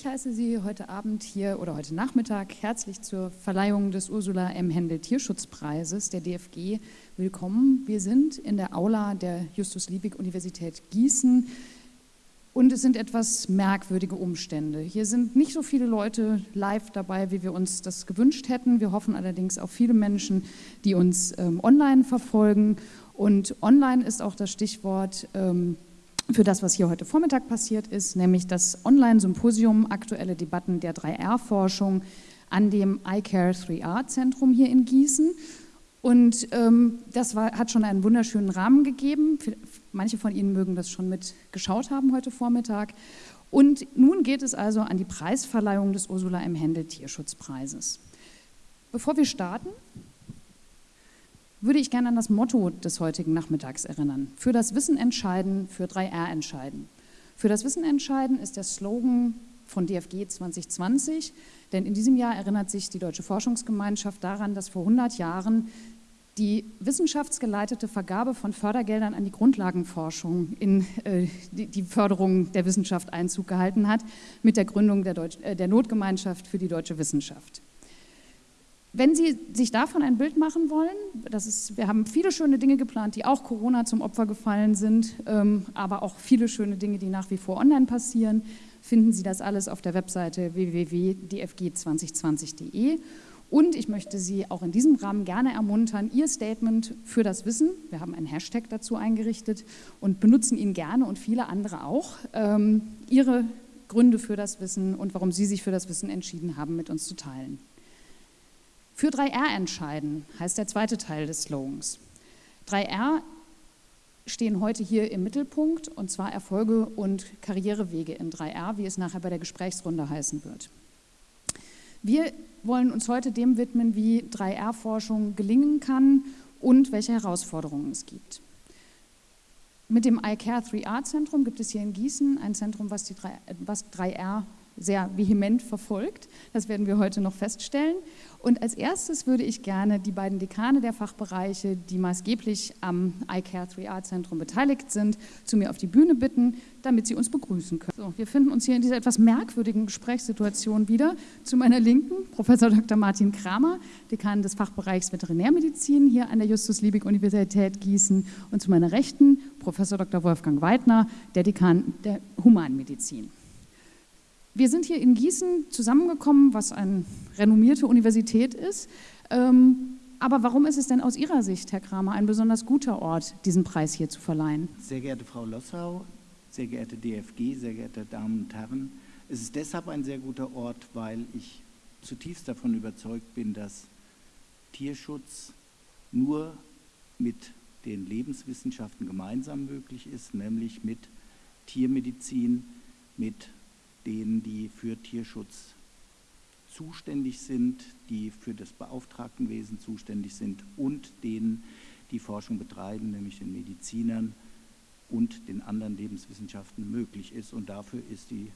Ich heiße Sie heute Abend hier oder heute Nachmittag herzlich zur Verleihung des Ursula M. Händel Tierschutzpreises der DFG willkommen. Wir sind in der Aula der Justus-Liebig-Universität Gießen und es sind etwas merkwürdige Umstände. Hier sind nicht so viele Leute live dabei, wie wir uns das gewünscht hätten. Wir hoffen allerdings auf viele Menschen, die uns ähm, online verfolgen. Und online ist auch das Stichwort ähm, für das, was hier heute Vormittag passiert ist, nämlich das Online-Symposium Aktuelle Debatten der 3R-Forschung an dem iCare 3R-Zentrum hier in Gießen. Und ähm, das war, hat schon einen wunderschönen Rahmen gegeben. Manche von Ihnen mögen das schon mitgeschaut haben heute Vormittag. Und nun geht es also an die Preisverleihung des Ursula M. Händel Tierschutzpreises. Bevor wir starten, würde ich gerne an das Motto des heutigen Nachmittags erinnern. Für das Wissen entscheiden, für 3R entscheiden. Für das Wissen entscheiden ist der Slogan von DFG 2020, denn in diesem Jahr erinnert sich die Deutsche Forschungsgemeinschaft daran, dass vor 100 Jahren die wissenschaftsgeleitete Vergabe von Fördergeldern an die Grundlagenforschung in äh, die, Förderung der Wissenschaft Einzug gehalten hat, mit der Gründung der, Deutsch, äh, der Notgemeinschaft für die deutsche Wissenschaft. Wenn Sie sich davon ein Bild machen wollen, das ist, wir haben viele schöne Dinge geplant, die auch Corona zum Opfer gefallen sind, ähm, aber auch viele schöne Dinge, die nach wie vor online passieren, finden Sie das alles auf der Webseite www.dfg2020.de. Und ich möchte Sie auch in diesem Rahmen gerne ermuntern, Ihr Statement für das Wissen, wir haben einen Hashtag dazu eingerichtet und benutzen ihn gerne und viele andere auch, ähm, Ihre Gründe für das Wissen und warum Sie sich für das Wissen entschieden haben, mit uns zu teilen. Für 3R entscheiden heißt der zweite Teil des Slogans. 3R stehen heute hier im Mittelpunkt und zwar Erfolge und Karrierewege in 3R, wie es nachher bei der Gesprächsrunde heißen wird. Wir wollen uns heute dem widmen, wie 3R-Forschung gelingen kann und welche Herausforderungen es gibt. Mit dem iCare 3R-Zentrum gibt es hier in Gießen ein Zentrum, was, die 3, was 3R sehr vehement verfolgt. Das werden wir heute noch feststellen. Und als erstes würde ich gerne die beiden Dekane der Fachbereiche, die maßgeblich am iCare 3R-Zentrum beteiligt sind, zu mir auf die Bühne bitten, damit sie uns begrüßen können. So, wir finden uns hier in dieser etwas merkwürdigen Gesprächssituation wieder. Zu meiner Linken Professor Dr. Martin Kramer, Dekan des Fachbereichs Veterinärmedizin hier an der Justus-Liebig-Universität Gießen und zu meiner Rechten Professor Dr. Wolfgang Weidner, der Dekan der Humanmedizin. Wir sind hier in Gießen zusammengekommen, was eine renommierte Universität ist. Ähm, aber warum ist es denn aus Ihrer Sicht, Herr Kramer, ein besonders guter Ort, diesen Preis hier zu verleihen? Sehr geehrte Frau Lossau, sehr geehrte DFG, sehr geehrte Damen und Herren, es ist deshalb ein sehr guter Ort, weil ich zutiefst davon überzeugt bin, dass Tierschutz nur mit den Lebenswissenschaften gemeinsam möglich ist, nämlich mit Tiermedizin, mit denen, die für Tierschutz zuständig sind, die für das Beauftragtenwesen zuständig sind und denen, die Forschung betreiben, nämlich den Medizinern und den anderen Lebenswissenschaften möglich ist. Und dafür ist, die,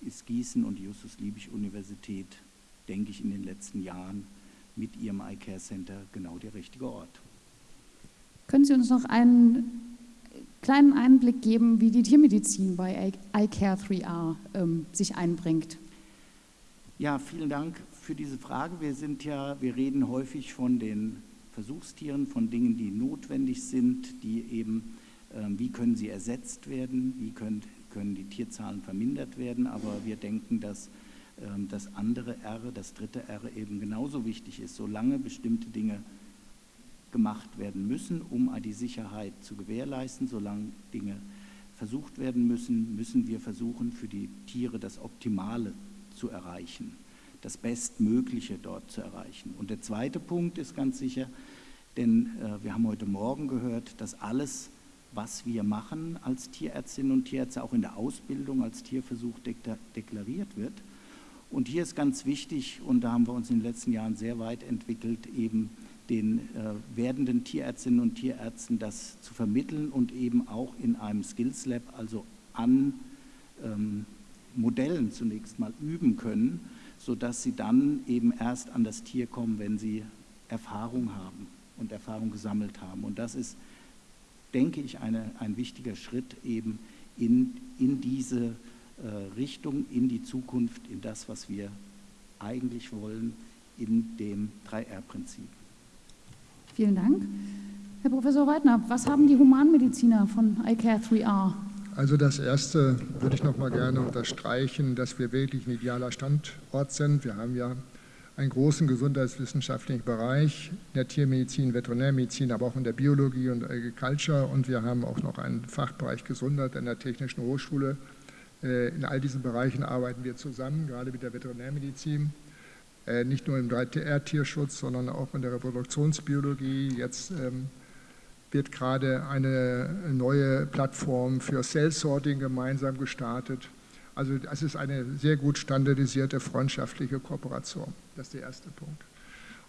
ist Gießen und die Justus-Liebig-Universität, denke ich, in den letzten Jahren mit ihrem iCare Center genau der richtige Ort. Können Sie uns noch einen kleinen Einblick geben, wie die Tiermedizin bei iCare 3R ähm, sich einbringt. Ja, vielen Dank für diese Frage. Wir sind ja, wir reden häufig von den Versuchstieren, von Dingen, die notwendig sind, die eben, ähm, wie können sie ersetzt werden, wie können, können die Tierzahlen vermindert werden, aber wir denken, dass ähm, das andere R, das dritte R eben genauso wichtig ist, solange bestimmte Dinge gemacht werden müssen, um die Sicherheit zu gewährleisten. Solange Dinge versucht werden müssen, müssen wir versuchen, für die Tiere das Optimale zu erreichen, das Bestmögliche dort zu erreichen. Und der zweite Punkt ist ganz sicher, denn äh, wir haben heute Morgen gehört, dass alles, was wir machen als Tierärztinnen und Tierärzte, auch in der Ausbildung als Tierversuch deklariert wird. Und hier ist ganz wichtig, und da haben wir uns in den letzten Jahren sehr weit entwickelt, eben den äh, werdenden Tierärztinnen und Tierärzten das zu vermitteln und eben auch in einem Skills Lab, also an ähm, Modellen zunächst mal üben können, sodass sie dann eben erst an das Tier kommen, wenn sie Erfahrung haben und Erfahrung gesammelt haben. Und das ist, denke ich, eine, ein wichtiger Schritt eben in, in diese äh, Richtung in die Zukunft, in das, was wir eigentlich wollen, in dem 3R-Prinzip. Vielen Dank. Herr Professor Weidner, was haben die Humanmediziner von iCare 3R? Also das Erste würde ich noch mal gerne unterstreichen, dass wir wirklich ein idealer Standort sind. Wir haben ja einen großen gesundheitswissenschaftlichen Bereich in der Tiermedizin, Veterinärmedizin, aber auch in der Biologie und Agriculture. Und wir haben auch noch einen Fachbereich Gesundheit an der Technischen Hochschule. Äh, in all diesen Bereichen arbeiten wir zusammen, gerade mit der Veterinärmedizin. Äh, nicht nur im 3R-Tierschutz, sondern auch in der Reproduktionsbiologie. Jetzt ähm, wird gerade eine neue Plattform für Cell Sorting gemeinsam gestartet. Also es ist eine sehr gut standardisierte freundschaftliche Kooperation. Das ist der erste Punkt.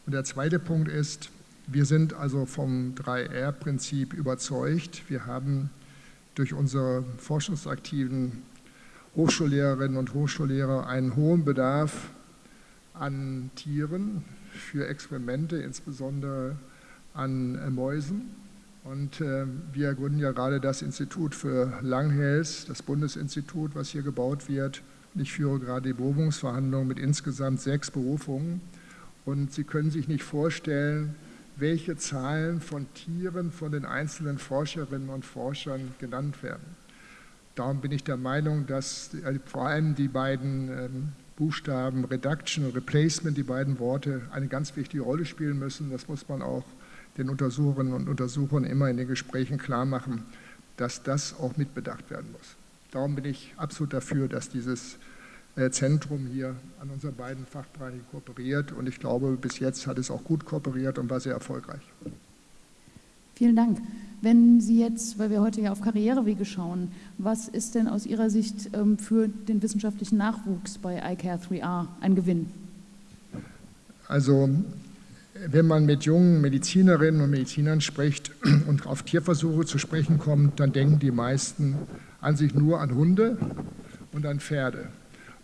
Und der zweite Punkt ist, wir sind also vom 3R-Prinzip überzeugt. Wir haben durch unsere forschungsaktiven Hochschullehrerinnen und Hochschullehrer einen hohen Bedarf an Tieren für Experimente, insbesondere an Mäusen. Und äh, wir gründen ja gerade das Institut für Langhels, das Bundesinstitut, was hier gebaut wird. Und ich führe gerade die Berufungsverhandlungen mit insgesamt sechs Berufungen. Und Sie können sich nicht vorstellen, welche Zahlen von Tieren von den einzelnen Forscherinnen und Forschern genannt werden. Darum bin ich der Meinung, dass äh, vor allem die beiden ähm, Buchstaben Reduction und Replacement, die beiden Worte, eine ganz wichtige Rolle spielen müssen. Das muss man auch den Untersucherinnen und Untersuchern immer in den Gesprächen klar machen, dass das auch mitbedacht werden muss. Darum bin ich absolut dafür, dass dieses äh, Zentrum hier an unseren beiden Fachbereichen kooperiert und ich glaube, bis jetzt hat es auch gut kooperiert und war sehr erfolgreich. Vielen Dank. Wenn Sie jetzt, weil wir heute ja auf Karrierewege schauen, was ist denn aus Ihrer Sicht ähm, für den wissenschaftlichen Nachwuchs bei iCare 3R ein Gewinn? Also wenn man mit jungen Medizinerinnen und Medizinern spricht und auf Tierversuche zu sprechen kommt, dann denken die meisten an sich nur an Hunde und an Pferde.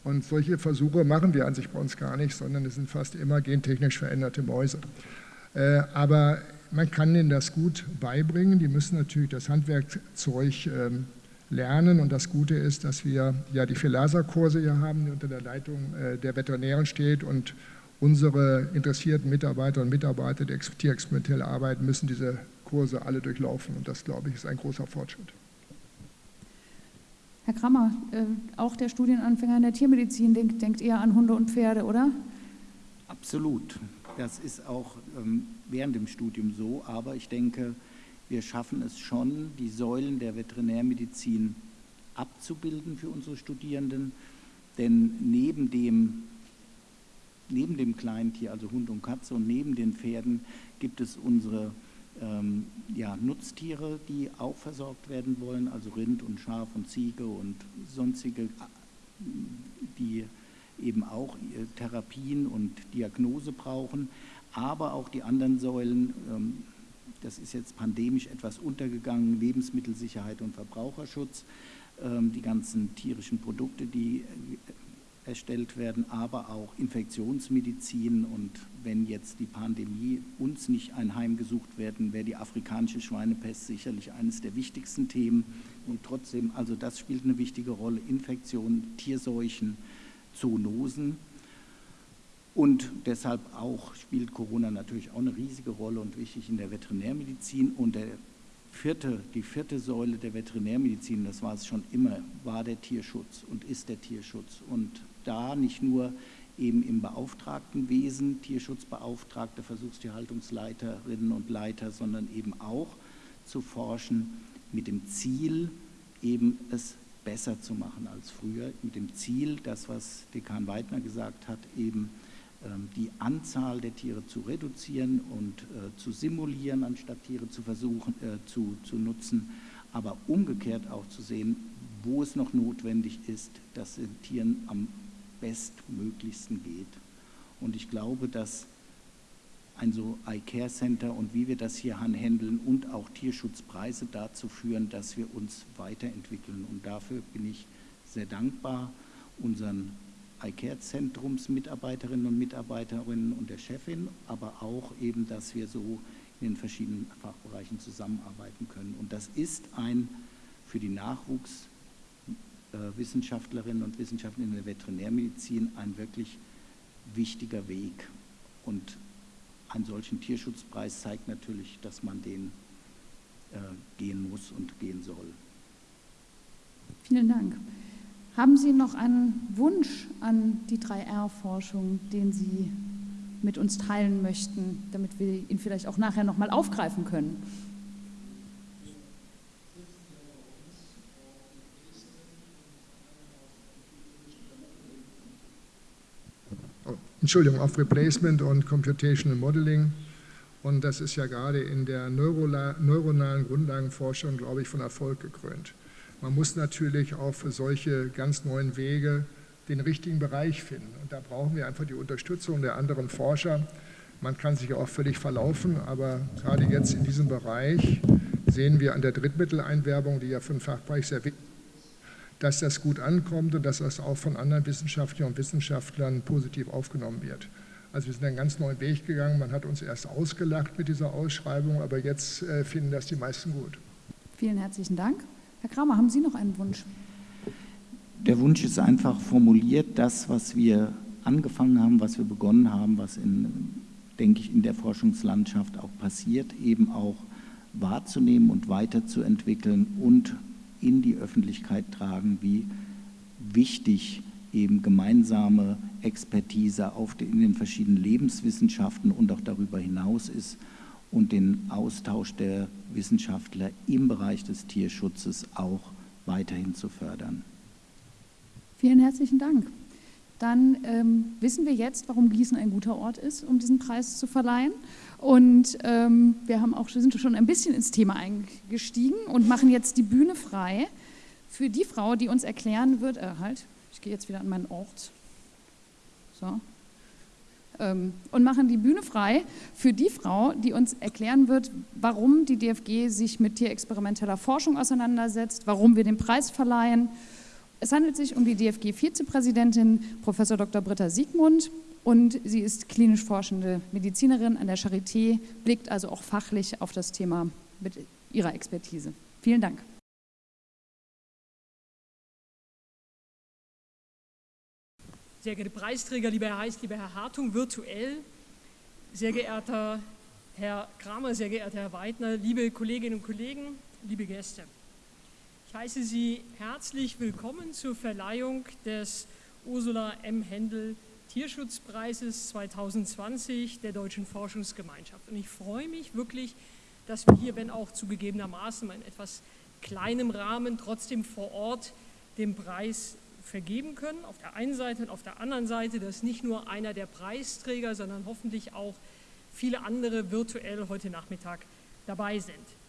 Und solche Versuche machen wir an sich bei uns gar nicht, sondern es sind fast immer gentechnisch veränderte Mäuse. Äh, aber man kann ihnen das gut beibringen. Die müssen natürlich das Handwerkzeug ähm, lernen. Und das Gute ist, dass wir ja die Filasa-Kurse hier haben, die unter der Leitung äh, der Veterinären steht und unsere interessierten Mitarbeiter und Mitarbeiter, die tierexperimentell arbeiten, müssen diese Kurse alle durchlaufen. Und das, glaube ich, ist ein großer Fortschritt. Herr Krammer, äh, auch der Studienanfänger in der Tiermedizin denkt, denkt eher an Hunde und Pferde, oder? Absolut. Das ist auch ähm, während dem Studium so. Aber ich denke, wir schaffen es schon, die Säulen der Veterinärmedizin abzubilden für unsere Studierenden. Denn neben dem neben dem Kleintier, also Hund und Katze und neben den Pferden gibt es unsere ähm, ja, Nutztiere, die auch versorgt werden wollen, also Rind und Schaf und Ziege und sonstige, die eben auch äh, Therapien und Diagnose brauchen, aber auch die anderen Säulen, ähm, das ist jetzt pandemisch etwas untergegangen, Lebensmittelsicherheit und Verbraucherschutz, ähm, die ganzen tierischen Produkte, die erstellt werden, aber auch Infektionsmedizin. Und wenn jetzt die Pandemie uns nicht ein Heim gesucht werden, wäre die afrikanische Schweinepest sicherlich eines der wichtigsten Themen. Und trotzdem, also das spielt eine wichtige Rolle. Infektionen, Tierseuchen, Zoonosen. Und deshalb auch spielt Corona natürlich auch eine riesige Rolle und wichtig in der Veterinärmedizin. Und der vierte, die vierte Säule der Veterinärmedizin, das war es schon immer, war der Tierschutz und ist der Tierschutz. Und da nicht nur eben im Beauftragtenwesen, Tierschutzbeauftragte, Versuchstierhaltungsleiterinnen und Leiter, sondern eben auch zu forschen mit dem Ziel, eben es besser zu machen als früher, mit dem Ziel, das, was Dekan Weidner gesagt hat, eben ähm, die Anzahl der Tiere zu reduzieren und äh, zu simulieren, anstatt Tiere zu versuchen äh, zu, zu nutzen, aber umgekehrt auch zu sehen, wo es noch notwendig ist, dass den Tieren am bestmöglichsten geht. Und ich glaube, dass ein so Eye-Care Center und wie wir das hier handeln und auch Tierschutzpreise dazu führen, dass wir uns weiterentwickeln. Und dafür bin ich sehr dankbar unseren Eye-Care-Zentrums-Mitarbeiterinnen und Mitarbeiterinnen und der Chefin, aber auch eben, dass wir so in den verschiedenen Fachbereichen zusammenarbeiten können. Und das ist ein für die Nachwuchs äh, Wissenschaftlerinnen und Wissenschaftler in der Veterinärmedizin ein wirklich wichtiger Weg. Und einen solchen Tierschutzpreis zeigt natürlich, dass man den äh, gehen muss und gehen soll. Vielen Dank. Haben Sie noch einen Wunsch an die 3R-Forschung, den Sie mit uns teilen möchten, damit wir ihn vielleicht auch nachher nochmal aufgreifen können? Entschuldigung, auf Replacement und Computational Modeling. Und das ist ja gerade in der neuronalen Grundlagenforschung, glaube ich, von Erfolg gekrönt. Man muss natürlich auch für solche ganz neuen Wege den richtigen Bereich finden. Und da brauchen wir einfach die Unterstützung der anderen Forscher. Man kann sich auch völlig verlaufen, aber gerade jetzt in diesem Bereich sehen wir an der Drittmitteleinwerbung, die ja für den Fachbereich sehr wichtig ist, dass das gut ankommt und dass das auch von anderen Wissenschaftlern und Wissenschaftlern positiv aufgenommen wird. Also wir sind einen ganz neuen Weg gegangen. Man hat uns erst ausgelacht mit dieser Ausschreibung, aber jetzt äh, finden das die meisten gut. Vielen herzlichen Dank. Herr Kramer, haben Sie noch einen Wunsch? Der Wunsch ist einfach formuliert, das, was wir angefangen haben, was wir begonnen haben, was in, denke ich, in der Forschungslandschaft auch passiert, eben auch wahrzunehmen und weiterzuentwickeln und in die Öffentlichkeit tragen, wie wichtig eben gemeinsame Expertise auf den, in den verschiedenen Lebenswissenschaften und auch darüber hinaus ist und den Austausch der Wissenschaftler im Bereich des Tierschutzes auch weiterhin zu fördern. Vielen herzlichen Dank. Dann ähm, wissen wir jetzt, warum Gießen ein guter Ort ist, um diesen Preis zu verleihen. Und ähm, wir haben auch, sind schon ein bisschen ins Thema eingestiegen und machen jetzt die Bühne frei für die Frau, die uns erklären wird, äh, halt, ich gehe jetzt wieder an meinen Ort, so, ähm, und machen die Bühne frei für die Frau, die uns erklären wird, warum die DFG sich mit tierexperimenteller Forschung auseinandersetzt, warum wir den Preis verleihen. Es handelt sich um die DFG-Vizepräsidentin Prof. Dr. Britta Siegmund und sie ist klinisch forschende Medizinerin an der Charité, blickt also auch fachlich auf das Thema mit ihrer Expertise. Vielen Dank. Sehr geehrte Preisträger, lieber Herr Heiß, lieber Herr Hartung, virtuell, sehr geehrter Herr Kramer, sehr geehrter Herr Weidner, liebe Kolleginnen und Kollegen, liebe Gäste. Ich heiße Sie herzlich willkommen zur Verleihung des Ursula M. Händel Tierschutzpreises 2020 der Deutschen Forschungsgemeinschaft. Und ich freue mich wirklich, dass wir hier, wenn auch zugegebenermaßen in etwas kleinem Rahmen, trotzdem vor Ort den Preis vergeben können. Auf der einen Seite und auf der anderen Seite, dass nicht nur einer der Preisträger, sondern hoffentlich auch viele andere virtuell heute Nachmittag dabei sind.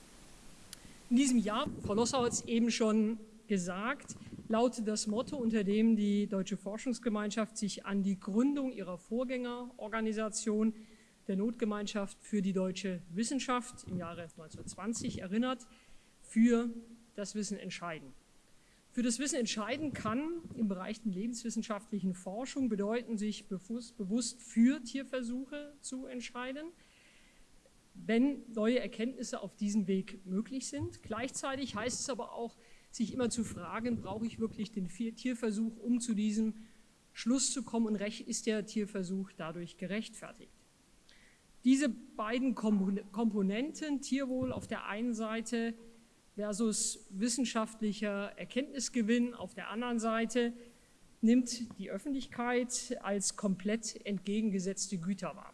In diesem Jahr, Frau Lossau hat es eben schon gesagt, lautet das Motto, unter dem die Deutsche Forschungsgemeinschaft sich an die Gründung ihrer Vorgängerorganisation der Notgemeinschaft für die deutsche Wissenschaft im Jahre 1920 erinnert, für das Wissen entscheiden. Für das Wissen entscheiden kann im Bereich der lebenswissenschaftlichen Forschung bedeuten, sich bewusst für Tierversuche zu entscheiden, wenn neue Erkenntnisse auf diesem Weg möglich sind. Gleichzeitig heißt es aber auch, sich immer zu fragen, brauche ich wirklich den Tierversuch, um zu diesem Schluss zu kommen und ist der Tierversuch dadurch gerechtfertigt. Diese beiden Komponenten, Tierwohl auf der einen Seite versus wissenschaftlicher Erkenntnisgewinn auf der anderen Seite, nimmt die Öffentlichkeit als komplett entgegengesetzte Güter wahr.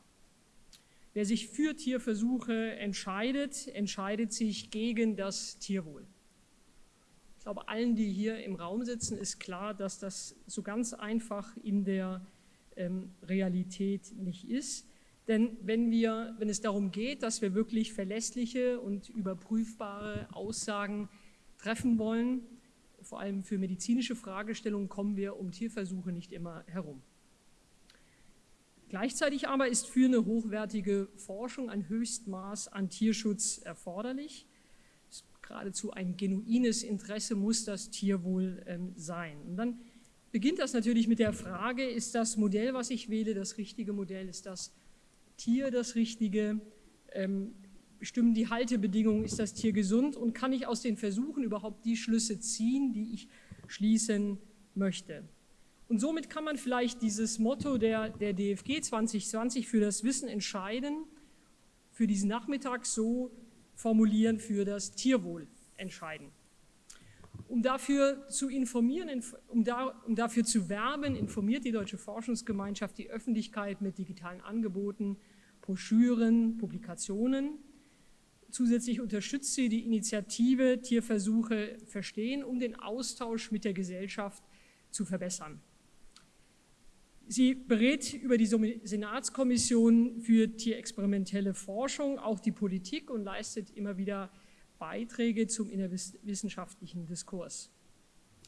Wer sich für Tierversuche entscheidet, entscheidet sich gegen das Tierwohl. Ich glaube, allen, die hier im Raum sitzen, ist klar, dass das so ganz einfach in der ähm, Realität nicht ist. Denn wenn, wir, wenn es darum geht, dass wir wirklich verlässliche und überprüfbare Aussagen treffen wollen, vor allem für medizinische Fragestellungen, kommen wir um Tierversuche nicht immer herum. Gleichzeitig aber ist für eine hochwertige Forschung ein Höchstmaß an Tierschutz erforderlich geradezu ein genuines Interesse muss das Tierwohl ähm, sein. Und dann beginnt das natürlich mit der Frage, ist das Modell, was ich wähle, das richtige Modell? Ist das Tier das richtige? Ähm, bestimmen die Haltebedingungen, ist das Tier gesund? Und kann ich aus den Versuchen überhaupt die Schlüsse ziehen, die ich schließen möchte. Und somit kann man vielleicht dieses Motto der, der DFG 2020 für das Wissen entscheiden, für diesen Nachmittag so formulieren, für das Tierwohl entscheiden. Um dafür zu informieren, um, da, um dafür zu werben, informiert die Deutsche Forschungsgemeinschaft die Öffentlichkeit mit digitalen Angeboten, Broschüren, Publikationen. Zusätzlich unterstützt sie die Initiative Tierversuche verstehen, um den Austausch mit der Gesellschaft zu verbessern. Sie berät über die Senatskommission für tierexperimentelle Forschung auch die Politik und leistet immer wieder Beiträge zum innerwissenschaftlichen Diskurs.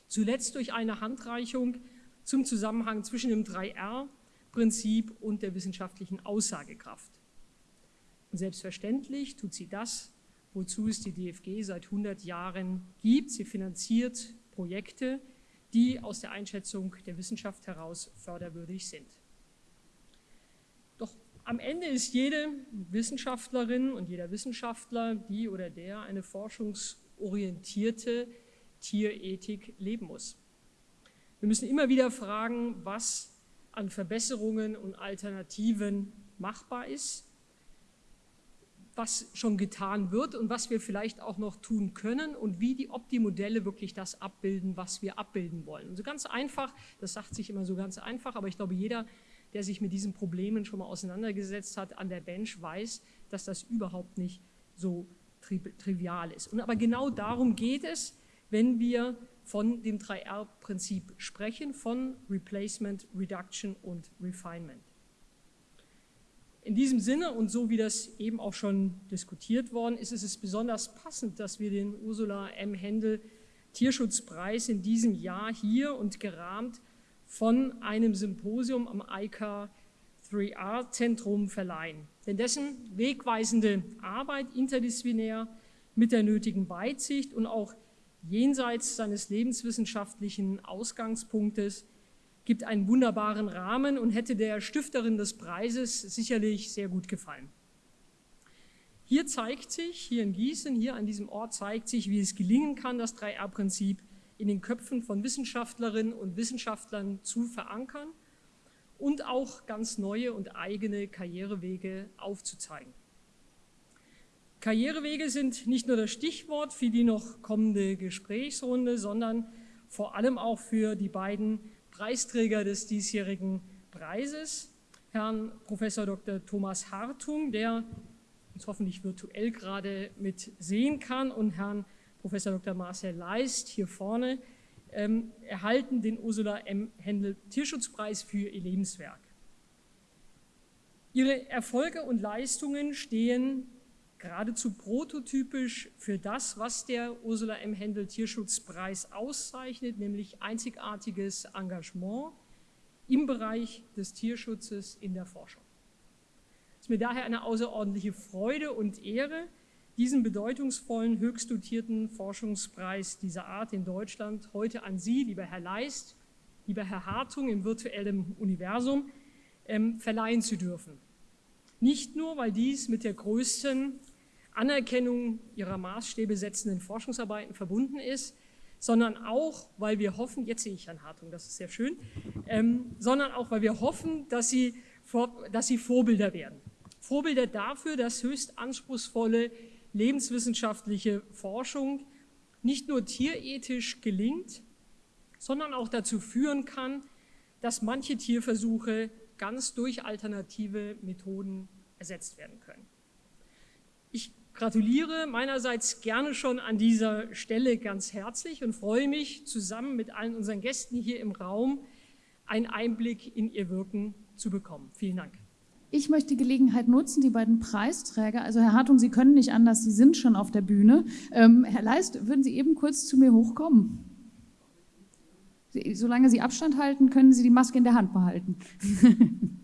Zuletzt durch eine Handreichung zum Zusammenhang zwischen dem 3R-Prinzip und der wissenschaftlichen Aussagekraft. Und selbstverständlich tut sie das, wozu es die DFG seit 100 Jahren gibt. Sie finanziert Projekte, die aus der Einschätzung der Wissenschaft heraus förderwürdig sind. Doch am Ende ist jede Wissenschaftlerin und jeder Wissenschaftler, die oder der eine forschungsorientierte Tierethik leben muss. Wir müssen immer wieder fragen, was an Verbesserungen und Alternativen machbar ist was schon getan wird und was wir vielleicht auch noch tun können und wie die Opti-Modelle wirklich das abbilden, was wir abbilden wollen. Und so ganz einfach, das sagt sich immer so ganz einfach, aber ich glaube, jeder, der sich mit diesen Problemen schon mal auseinandergesetzt hat an der Bench, weiß, dass das überhaupt nicht so tri trivial ist. Und aber genau darum geht es, wenn wir von dem 3R-Prinzip sprechen, von Replacement, Reduction und Refinement. In diesem Sinne und so wie das eben auch schon diskutiert worden ist, ist es besonders passend, dass wir den Ursula M. Händel Tierschutzpreis in diesem Jahr hier und gerahmt von einem Symposium am ICA 3R-Zentrum verleihen. Denn dessen wegweisende Arbeit interdisziplinär mit der nötigen Weitsicht und auch jenseits seines lebenswissenschaftlichen Ausgangspunktes gibt einen wunderbaren Rahmen und hätte der Stifterin des Preises sicherlich sehr gut gefallen. Hier zeigt sich, hier in Gießen, hier an diesem Ort zeigt sich, wie es gelingen kann, das 3R-Prinzip in den Köpfen von Wissenschaftlerinnen und Wissenschaftlern zu verankern und auch ganz neue und eigene Karrierewege aufzuzeigen. Karrierewege sind nicht nur das Stichwort für die noch kommende Gesprächsrunde, sondern vor allem auch für die beiden Preisträger des diesjährigen Preises, Herrn Professor Dr. Thomas Hartung, der uns hoffentlich virtuell gerade mit sehen kann, und Herrn Professor Dr. Marcel Leist hier vorne, ähm, erhalten den Ursula M. Händel Tierschutzpreis für ihr Lebenswerk. Ihre Erfolge und Leistungen stehen geradezu prototypisch für das, was der Ursula M. Händel Tierschutzpreis auszeichnet, nämlich einzigartiges Engagement im Bereich des Tierschutzes in der Forschung. Es ist mir daher eine außerordentliche Freude und Ehre, diesen bedeutungsvollen, höchst dotierten Forschungspreis dieser Art in Deutschland heute an Sie, lieber Herr Leist, lieber Herr Hartung im virtuellen Universum, ähm, verleihen zu dürfen. Nicht nur, weil dies mit der größten Anerkennung ihrer Maßstäbe setzenden Forschungsarbeiten verbunden ist, sondern auch, weil wir hoffen, jetzt sehe ich Herrn Hartung, das ist sehr schön, ähm, sondern auch, weil wir hoffen, dass sie, vor, dass sie Vorbilder werden. Vorbilder dafür, dass höchst anspruchsvolle lebenswissenschaftliche Forschung nicht nur tierethisch gelingt, sondern auch dazu führen kann, dass manche Tierversuche ganz durch alternative Methoden ersetzt werden können. Gratuliere meinerseits gerne schon an dieser Stelle ganz herzlich und freue mich, zusammen mit allen unseren Gästen hier im Raum einen Einblick in ihr Wirken zu bekommen. Vielen Dank. Ich möchte die Gelegenheit nutzen, die beiden Preisträger, also Herr Hartung, Sie können nicht anders, Sie sind schon auf der Bühne. Ähm, Herr Leist, würden Sie eben kurz zu mir hochkommen? Solange Sie Abstand halten, können Sie die Maske in der Hand behalten.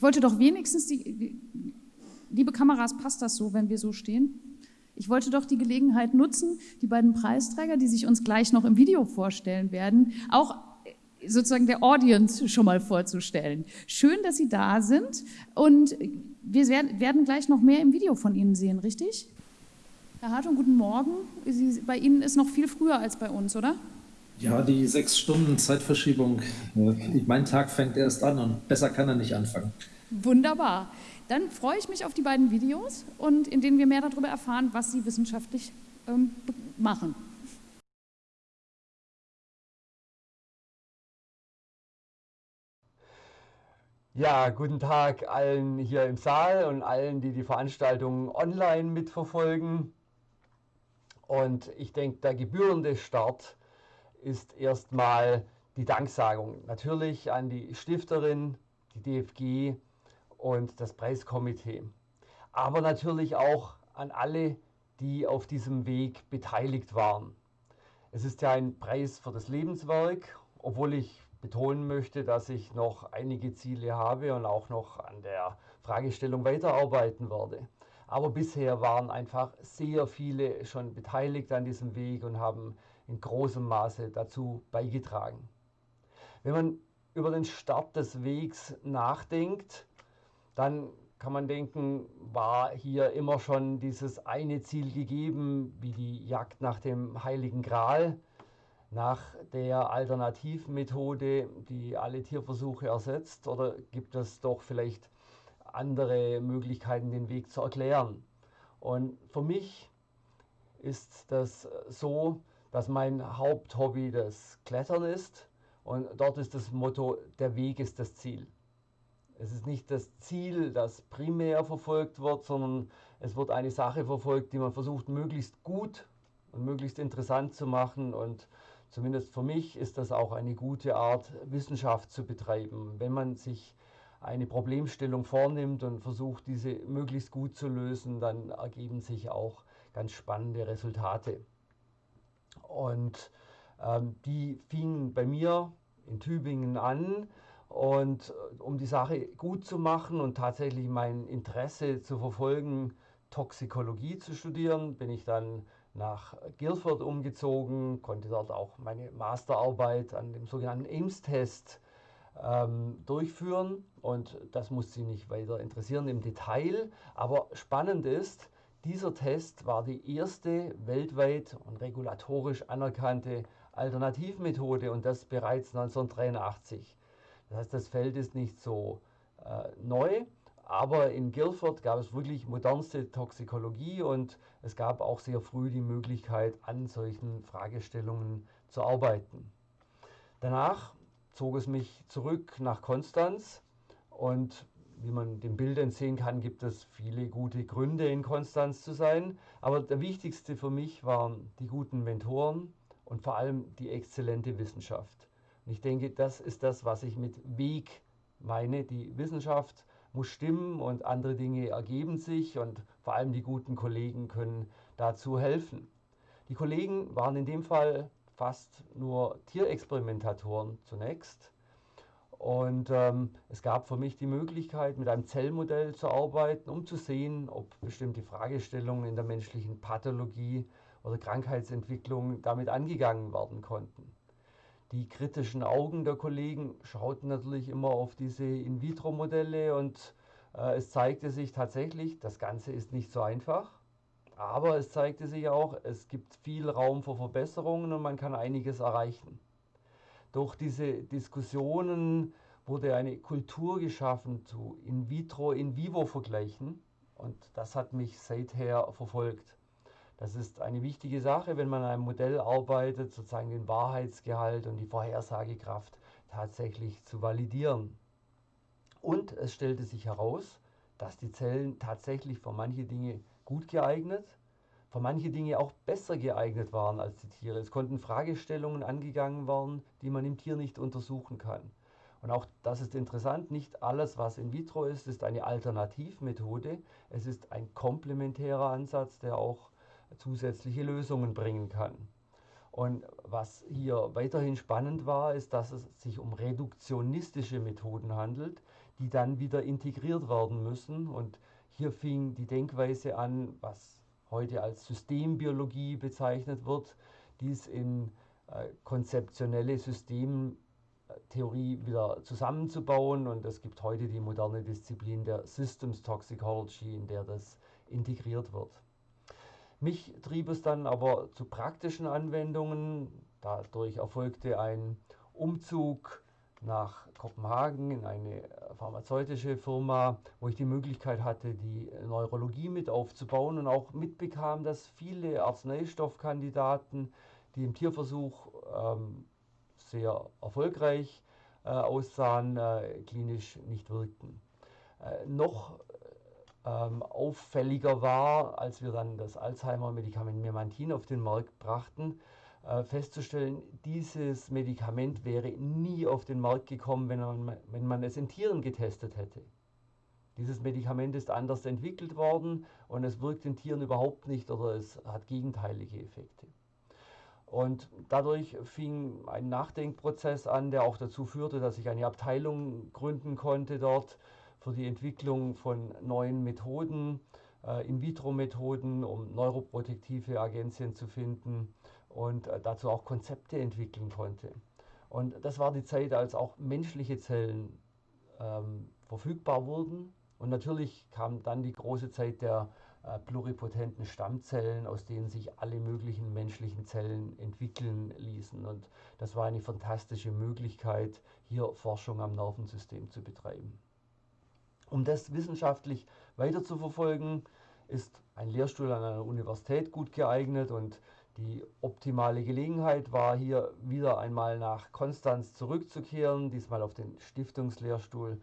Ich wollte doch wenigstens die, liebe Kameras, passt das so, wenn wir so stehen? Ich wollte doch die Gelegenheit nutzen, die beiden Preisträger, die sich uns gleich noch im Video vorstellen werden, auch sozusagen der Audience schon mal vorzustellen. Schön, dass Sie da sind und wir werden gleich noch mehr im Video von Ihnen sehen, richtig? Herr Hartung, guten Morgen. Sie, bei Ihnen ist noch viel früher als bei uns, oder? Ja, die sechs Stunden Zeitverschiebung. Mein Tag fängt erst an und besser kann er nicht anfangen. Wunderbar. Dann freue ich mich auf die beiden Videos und in denen wir mehr darüber erfahren, was Sie wissenschaftlich ähm, machen. Ja, guten Tag allen hier im Saal und allen, die die Veranstaltung online mitverfolgen. Und ich denke, der gebührende Start ist erstmal die Danksagung. Natürlich an die Stifterin, die DFG und das Preiskomitee. Aber natürlich auch an alle, die auf diesem Weg beteiligt waren. Es ist ja ein Preis für das Lebenswerk, obwohl ich betonen möchte, dass ich noch einige Ziele habe und auch noch an der Fragestellung weiterarbeiten werde. Aber bisher waren einfach sehr viele schon beteiligt an diesem Weg und haben in großem Maße dazu beigetragen. Wenn man über den Start des Wegs nachdenkt, dann kann man denken, war hier immer schon dieses eine Ziel gegeben, wie die Jagd nach dem Heiligen Gral, nach der Alternativmethode, die alle Tierversuche ersetzt? Oder gibt es doch vielleicht andere Möglichkeiten, den Weg zu erklären? Und für mich ist das so, dass mein Haupthobby das Klettern ist. Und dort ist das Motto, der Weg ist das Ziel. Es ist nicht das Ziel, das primär verfolgt wird, sondern es wird eine Sache verfolgt, die man versucht, möglichst gut und möglichst interessant zu machen und Zumindest für mich ist das auch eine gute Art, Wissenschaft zu betreiben. Wenn man sich eine Problemstellung vornimmt und versucht, diese möglichst gut zu lösen, dann ergeben sich auch ganz spannende Resultate. Und ähm, die fingen bei mir in Tübingen an. Und äh, um die Sache gut zu machen und tatsächlich mein Interesse zu verfolgen, Toxikologie zu studieren, bin ich dann nach Guildford umgezogen, konnte dort auch meine Masterarbeit an dem sogenannten Ames-Test ähm, durchführen und das muss Sie nicht weiter interessieren im Detail, aber spannend ist, dieser Test war die erste weltweit und regulatorisch anerkannte Alternativmethode und das bereits 1983. Das heißt, das Feld ist nicht so äh, neu, aber in Guildford gab es wirklich modernste Toxikologie und es gab auch sehr früh die Möglichkeit, an solchen Fragestellungen zu arbeiten. Danach zog es mich zurück nach Konstanz und wie man den Bildern sehen kann, gibt es viele gute Gründe, in Konstanz zu sein. Aber der wichtigste für mich waren die guten Mentoren und vor allem die exzellente Wissenschaft. Und ich denke, das ist das, was ich mit Weg meine, die Wissenschaft muss stimmen und andere Dinge ergeben sich und vor allem die guten Kollegen können dazu helfen. Die Kollegen waren in dem Fall fast nur Tierexperimentatoren zunächst. Und ähm, es gab für mich die Möglichkeit, mit einem Zellmodell zu arbeiten, um zu sehen, ob bestimmte Fragestellungen in der menschlichen Pathologie oder Krankheitsentwicklung damit angegangen werden konnten. Die kritischen Augen der Kollegen schauten natürlich immer auf diese In-vitro-Modelle und äh, es zeigte sich tatsächlich, das Ganze ist nicht so einfach, aber es zeigte sich auch, es gibt viel Raum für Verbesserungen und man kann einiges erreichen. Durch diese Diskussionen wurde eine Kultur geschaffen zu In-vitro, In-vivo-Vergleichen und das hat mich seither verfolgt. Das ist eine wichtige Sache, wenn man an einem Modell arbeitet, sozusagen den Wahrheitsgehalt und die Vorhersagekraft tatsächlich zu validieren. Und es stellte sich heraus, dass die Zellen tatsächlich für manche Dinge gut geeignet, für manche Dinge auch besser geeignet waren als die Tiere. Es konnten Fragestellungen angegangen werden, die man im Tier nicht untersuchen kann. Und auch das ist interessant, nicht alles, was in vitro ist, ist eine Alternativmethode. Es ist ein komplementärer Ansatz, der auch zusätzliche Lösungen bringen kann. Und was hier weiterhin spannend war, ist, dass es sich um reduktionistische Methoden handelt, die dann wieder integriert werden müssen. Und hier fing die Denkweise an, was heute als Systembiologie bezeichnet wird, dies in äh, konzeptionelle Systemtheorie wieder zusammenzubauen. Und es gibt heute die moderne Disziplin der Systems Toxicology, in der das integriert wird. Mich trieb es dann aber zu praktischen Anwendungen. Dadurch erfolgte ein Umzug nach Kopenhagen in eine pharmazeutische Firma, wo ich die Möglichkeit hatte, die Neurologie mit aufzubauen und auch mitbekam, dass viele Arzneistoffkandidaten, die im Tierversuch ähm, sehr erfolgreich äh, aussahen, äh, klinisch nicht wirkten. Äh, noch ähm, auffälliger war, als wir dann das Alzheimer-Medikament Memantin auf den Markt brachten, äh, festzustellen, dieses Medikament wäre nie auf den Markt gekommen, wenn man, wenn man es in Tieren getestet hätte. Dieses Medikament ist anders entwickelt worden und es wirkt in Tieren überhaupt nicht oder es hat gegenteilige Effekte. Und dadurch fing ein Nachdenkprozess an, der auch dazu führte, dass ich eine Abteilung gründen konnte dort für die Entwicklung von neuen Methoden, äh, In-vitro-Methoden, um neuroprotektive Agenzien zu finden und äh, dazu auch Konzepte entwickeln konnte. Und das war die Zeit, als auch menschliche Zellen ähm, verfügbar wurden. Und natürlich kam dann die große Zeit der äh, pluripotenten Stammzellen, aus denen sich alle möglichen menschlichen Zellen entwickeln ließen. Und das war eine fantastische Möglichkeit, hier Forschung am Nervensystem zu betreiben. Um das wissenschaftlich weiter zu verfolgen, ist ein Lehrstuhl an einer Universität gut geeignet und die optimale Gelegenheit war hier wieder einmal nach Konstanz zurückzukehren, diesmal auf den Stiftungslehrstuhl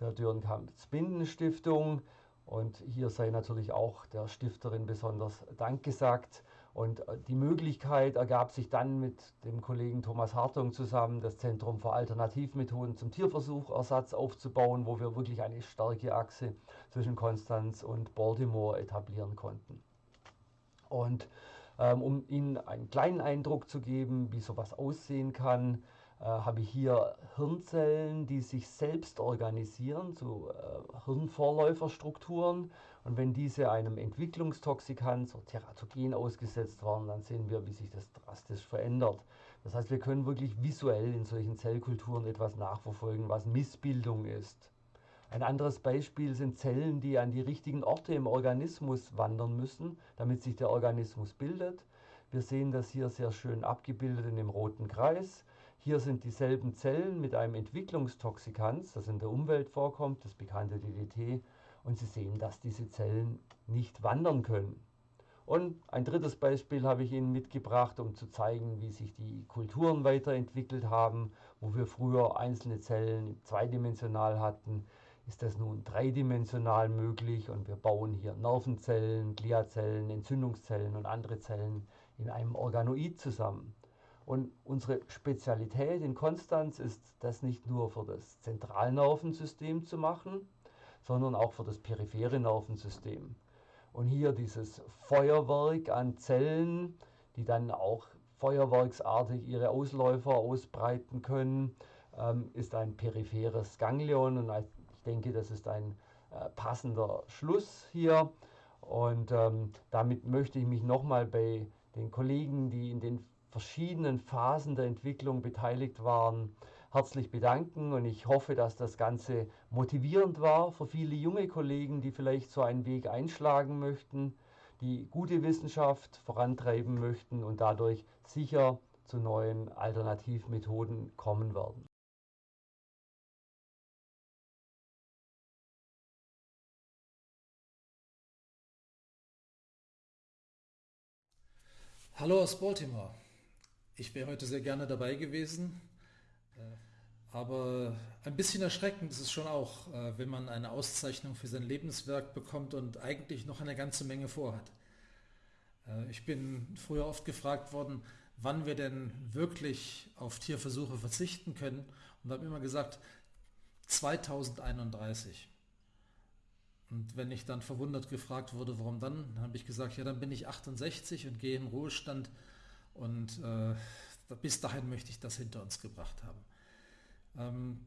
der Dürrenkamp-Spinden-Stiftung. Und hier sei natürlich auch der Stifterin besonders Dank gesagt. Und äh, die Möglichkeit ergab sich dann mit dem Kollegen Thomas Hartung zusammen, das Zentrum für Alternativmethoden zum Tierversuchersatz aufzubauen, wo wir wirklich eine starke Achse zwischen Konstanz und Baltimore etablieren konnten. Und um Ihnen einen kleinen Eindruck zu geben, wie sowas aussehen kann, äh, habe ich hier Hirnzellen, die sich selbst organisieren zu äh, Hirnvorläuferstrukturen. Und wenn diese einem Entwicklungstoxikant, so Teratogen ausgesetzt waren, dann sehen wir, wie sich das drastisch verändert. Das heißt, wir können wirklich visuell in solchen Zellkulturen etwas nachverfolgen, was Missbildung ist. Ein anderes Beispiel sind Zellen, die an die richtigen Orte im Organismus wandern müssen, damit sich der Organismus bildet. Wir sehen das hier sehr schön abgebildet in dem roten Kreis. Hier sind dieselben Zellen mit einem Entwicklungstoxikans, das in der Umwelt vorkommt, das bekannte DDT. Und Sie sehen, dass diese Zellen nicht wandern können. Und ein drittes Beispiel habe ich Ihnen mitgebracht, um zu zeigen, wie sich die Kulturen weiterentwickelt haben, wo wir früher einzelne Zellen zweidimensional hatten ist das nun dreidimensional möglich und wir bauen hier Nervenzellen, Gliazellen, Entzündungszellen und andere Zellen in einem Organoid zusammen. Und unsere Spezialität in Konstanz ist, das nicht nur für das Zentralnervensystem zu machen, sondern auch für das periphere Nervensystem. Und hier dieses Feuerwerk an Zellen, die dann auch feuerwerksartig ihre Ausläufer ausbreiten können, ähm, ist ein peripheres Ganglion und denke, das ist ein äh, passender Schluss hier. Und ähm, damit möchte ich mich nochmal bei den Kollegen, die in den verschiedenen Phasen der Entwicklung beteiligt waren, herzlich bedanken. Und ich hoffe, dass das Ganze motivierend war für viele junge Kollegen, die vielleicht so einen Weg einschlagen möchten, die gute Wissenschaft vorantreiben möchten und dadurch sicher zu neuen Alternativmethoden kommen werden. Hallo aus Baltimore. Ich wäre heute sehr gerne dabei gewesen, äh, aber ein bisschen erschreckend ist es schon auch, äh, wenn man eine Auszeichnung für sein Lebenswerk bekommt und eigentlich noch eine ganze Menge vorhat. Äh, ich bin früher oft gefragt worden, wann wir denn wirklich auf Tierversuche verzichten können und habe immer gesagt, 2031. Und wenn ich dann verwundert gefragt wurde, warum dann, habe ich gesagt, ja, dann bin ich 68 und gehe in Ruhestand und äh, bis dahin möchte ich das hinter uns gebracht haben. Ähm,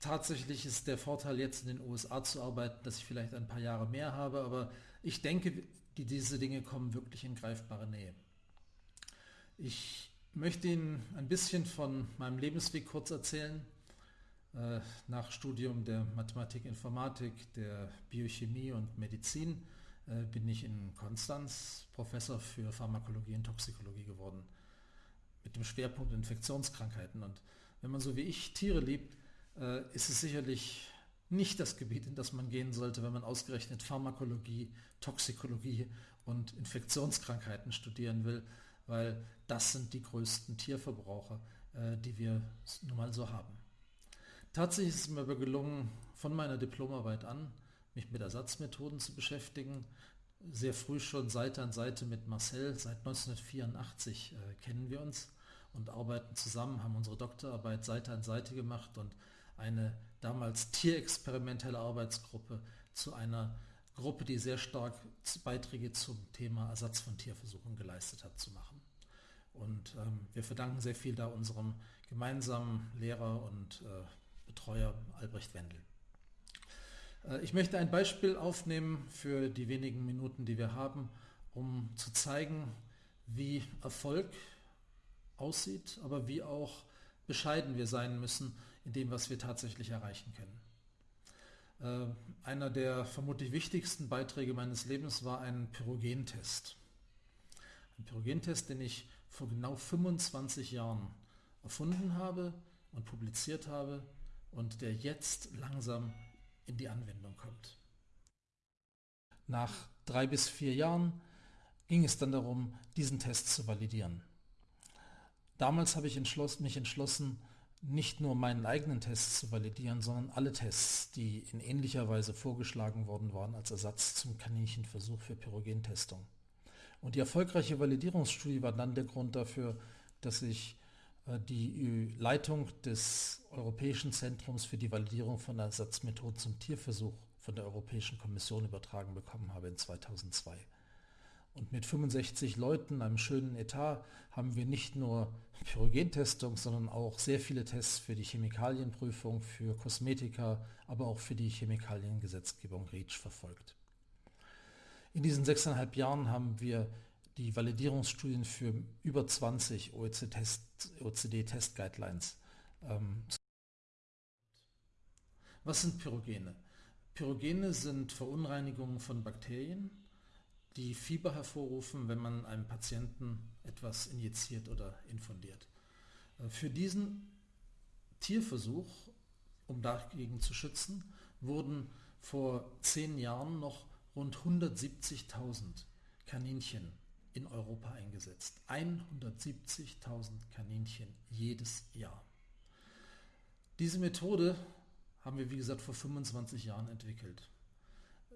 tatsächlich ist der Vorteil jetzt in den USA zu arbeiten, dass ich vielleicht ein paar Jahre mehr habe, aber ich denke, die, diese Dinge kommen wirklich in greifbare Nähe. Ich möchte Ihnen ein bisschen von meinem Lebensweg kurz erzählen. Äh, nach Studium der Mathematik, Informatik, der Biochemie und Medizin äh, bin ich in Konstanz Professor für Pharmakologie und Toxikologie geworden, mit dem Schwerpunkt Infektionskrankheiten. Und wenn man so wie ich Tiere liebt, äh, ist es sicherlich nicht das Gebiet, in das man gehen sollte, wenn man ausgerechnet Pharmakologie, Toxikologie und Infektionskrankheiten studieren will, weil das sind die größten Tierverbraucher, die wir nun mal so haben. Tatsächlich ist es mir aber gelungen, von meiner Diplomarbeit an, mich mit Ersatzmethoden zu beschäftigen. Sehr früh schon Seite an Seite mit Marcel, seit 1984 äh, kennen wir uns und arbeiten zusammen, haben unsere Doktorarbeit Seite an Seite gemacht und eine damals tierexperimentelle Arbeitsgruppe zu einer Gruppe, die sehr stark Beiträge zum Thema Ersatz von Tierversuchen geleistet hat, zu machen. Und ähm, wir verdanken sehr viel da unserem gemeinsamen Lehrer und äh, Betreuer Albrecht Wendel. Äh, ich möchte ein Beispiel aufnehmen für die wenigen Minuten, die wir haben, um zu zeigen, wie Erfolg aussieht, aber wie auch bescheiden wir sein müssen in dem, was wir tatsächlich erreichen können. Äh, einer der vermutlich wichtigsten Beiträge meines Lebens war ein Pyrogentest. Ein Pyrogentest, den ich vor genau 25 Jahren erfunden habe und publiziert habe und der jetzt langsam in die Anwendung kommt. Nach drei bis vier Jahren ging es dann darum, diesen Test zu validieren. Damals habe ich entschlossen, mich entschlossen, nicht nur meinen eigenen Test zu validieren, sondern alle Tests, die in ähnlicher Weise vorgeschlagen worden waren als Ersatz zum Kaninchenversuch für Pyrogentestung. Und die erfolgreiche Validierungsstudie war dann der Grund dafür, dass ich die Leitung des Europäischen Zentrums für die Validierung von Ersatzmethoden zum Tierversuch von der Europäischen Kommission übertragen bekommen habe in 2002. Und mit 65 Leuten, einem schönen Etat, haben wir nicht nur Pyrogentestung, sondern auch sehr viele Tests für die Chemikalienprüfung, für Kosmetika, aber auch für die Chemikaliengesetzgebung REACH verfolgt. In diesen sechseinhalb Jahren haben wir die Validierungsstudien für über 20 OECD-Test-Guidelines. Ähm, Was sind Pyrogene? Pyrogene sind Verunreinigungen von Bakterien, die Fieber hervorrufen, wenn man einem Patienten etwas injiziert oder infundiert. Äh, für diesen Tierversuch, um dagegen zu schützen, wurden vor zehn Jahren noch rund 170.000 Kaninchen in Europa eingesetzt. 170.000 Kaninchen jedes Jahr. Diese Methode haben wir, wie gesagt, vor 25 Jahren entwickelt.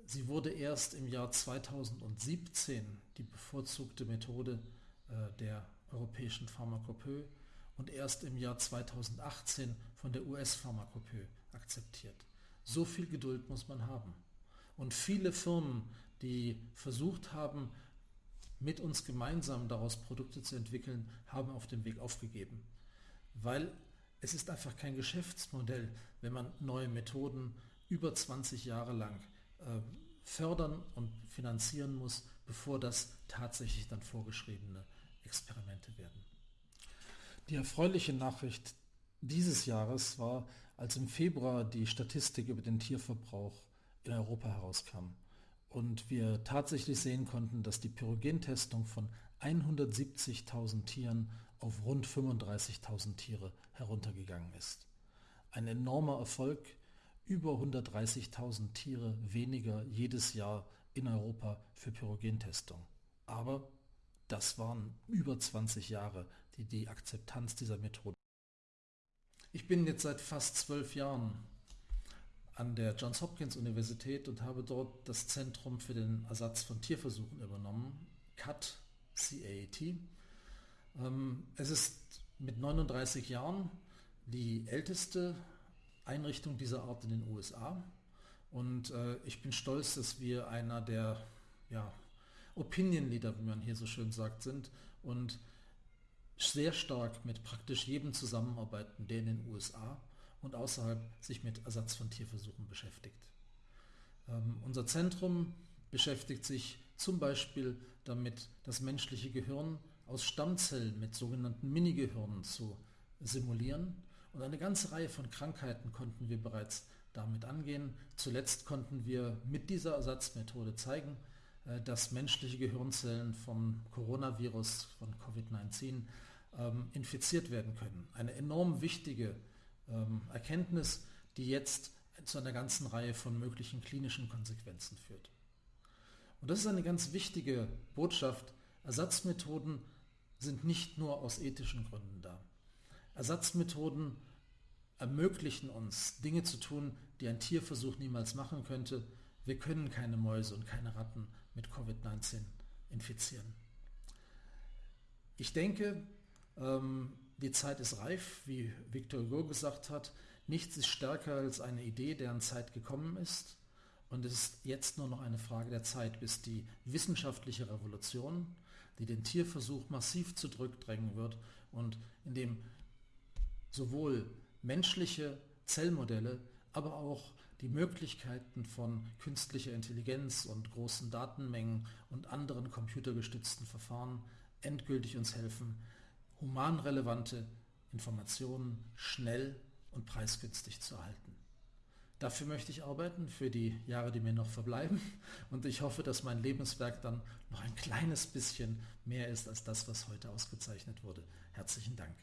Sie wurde erst im Jahr 2017 die bevorzugte Methode äh, der europäischen Pharmakopöe und erst im Jahr 2018 von der US-Pharmakopöe akzeptiert. So viel Geduld muss man haben. Und viele Firmen, die versucht haben, mit uns gemeinsam daraus Produkte zu entwickeln, haben auf dem Weg aufgegeben. Weil es ist einfach kein Geschäftsmodell, wenn man neue Methoden über 20 Jahre lang äh, fördern und finanzieren muss, bevor das tatsächlich dann vorgeschriebene Experimente werden. Die erfreuliche Nachricht dieses Jahres war, als im Februar die Statistik über den Tierverbrauch in Europa herauskam und wir tatsächlich sehen konnten, dass die Pyrogentestung von 170.000 Tieren auf rund 35.000 Tiere heruntergegangen ist. Ein enormer Erfolg, über 130.000 Tiere weniger jedes Jahr in Europa für Pyrogentestung. Aber das waren über 20 Jahre die, die Akzeptanz dieser Methode. Ich bin jetzt seit fast zwölf Jahren an der Johns Hopkins Universität und habe dort das Zentrum für den Ersatz von Tierversuchen übernommen, CAT, CAT. Ähm, es ist mit 39 Jahren die älteste Einrichtung dieser Art in den USA und äh, ich bin stolz, dass wir einer der ja, Opinion Leader, wie man hier so schön sagt, sind und sehr stark mit praktisch jedem zusammenarbeiten, der in den USA und außerhalb sich mit Ersatz von Tierversuchen beschäftigt. Ähm, unser Zentrum beschäftigt sich zum Beispiel damit, das menschliche Gehirn aus Stammzellen mit sogenannten Minigehirnen zu simulieren. Und eine ganze Reihe von Krankheiten konnten wir bereits damit angehen. Zuletzt konnten wir mit dieser Ersatzmethode zeigen, äh, dass menschliche Gehirnzellen vom Coronavirus, von Covid-19 ähm, infiziert werden können. Eine enorm wichtige ähm, Erkenntnis, die jetzt zu einer ganzen Reihe von möglichen klinischen Konsequenzen führt. Und das ist eine ganz wichtige Botschaft. Ersatzmethoden sind nicht nur aus ethischen Gründen da. Ersatzmethoden ermöglichen uns, Dinge zu tun, die ein Tierversuch niemals machen könnte. Wir können keine Mäuse und keine Ratten mit Covid-19 infizieren. Ich denke, ähm, die Zeit ist reif, wie Victor Hugo gesagt hat. Nichts ist stärker als eine Idee, deren Zeit gekommen ist. Und es ist jetzt nur noch eine Frage der Zeit, bis die wissenschaftliche Revolution, die den Tierversuch massiv zurückdrängen wird und in dem sowohl menschliche Zellmodelle, aber auch die Möglichkeiten von künstlicher Intelligenz und großen Datenmengen und anderen computergestützten Verfahren endgültig uns helfen, humanrelevante Informationen schnell und preisgünstig zu erhalten. Dafür möchte ich arbeiten, für die Jahre, die mir noch verbleiben. Und ich hoffe, dass mein Lebenswerk dann noch ein kleines bisschen mehr ist als das, was heute ausgezeichnet wurde. Herzlichen Dank.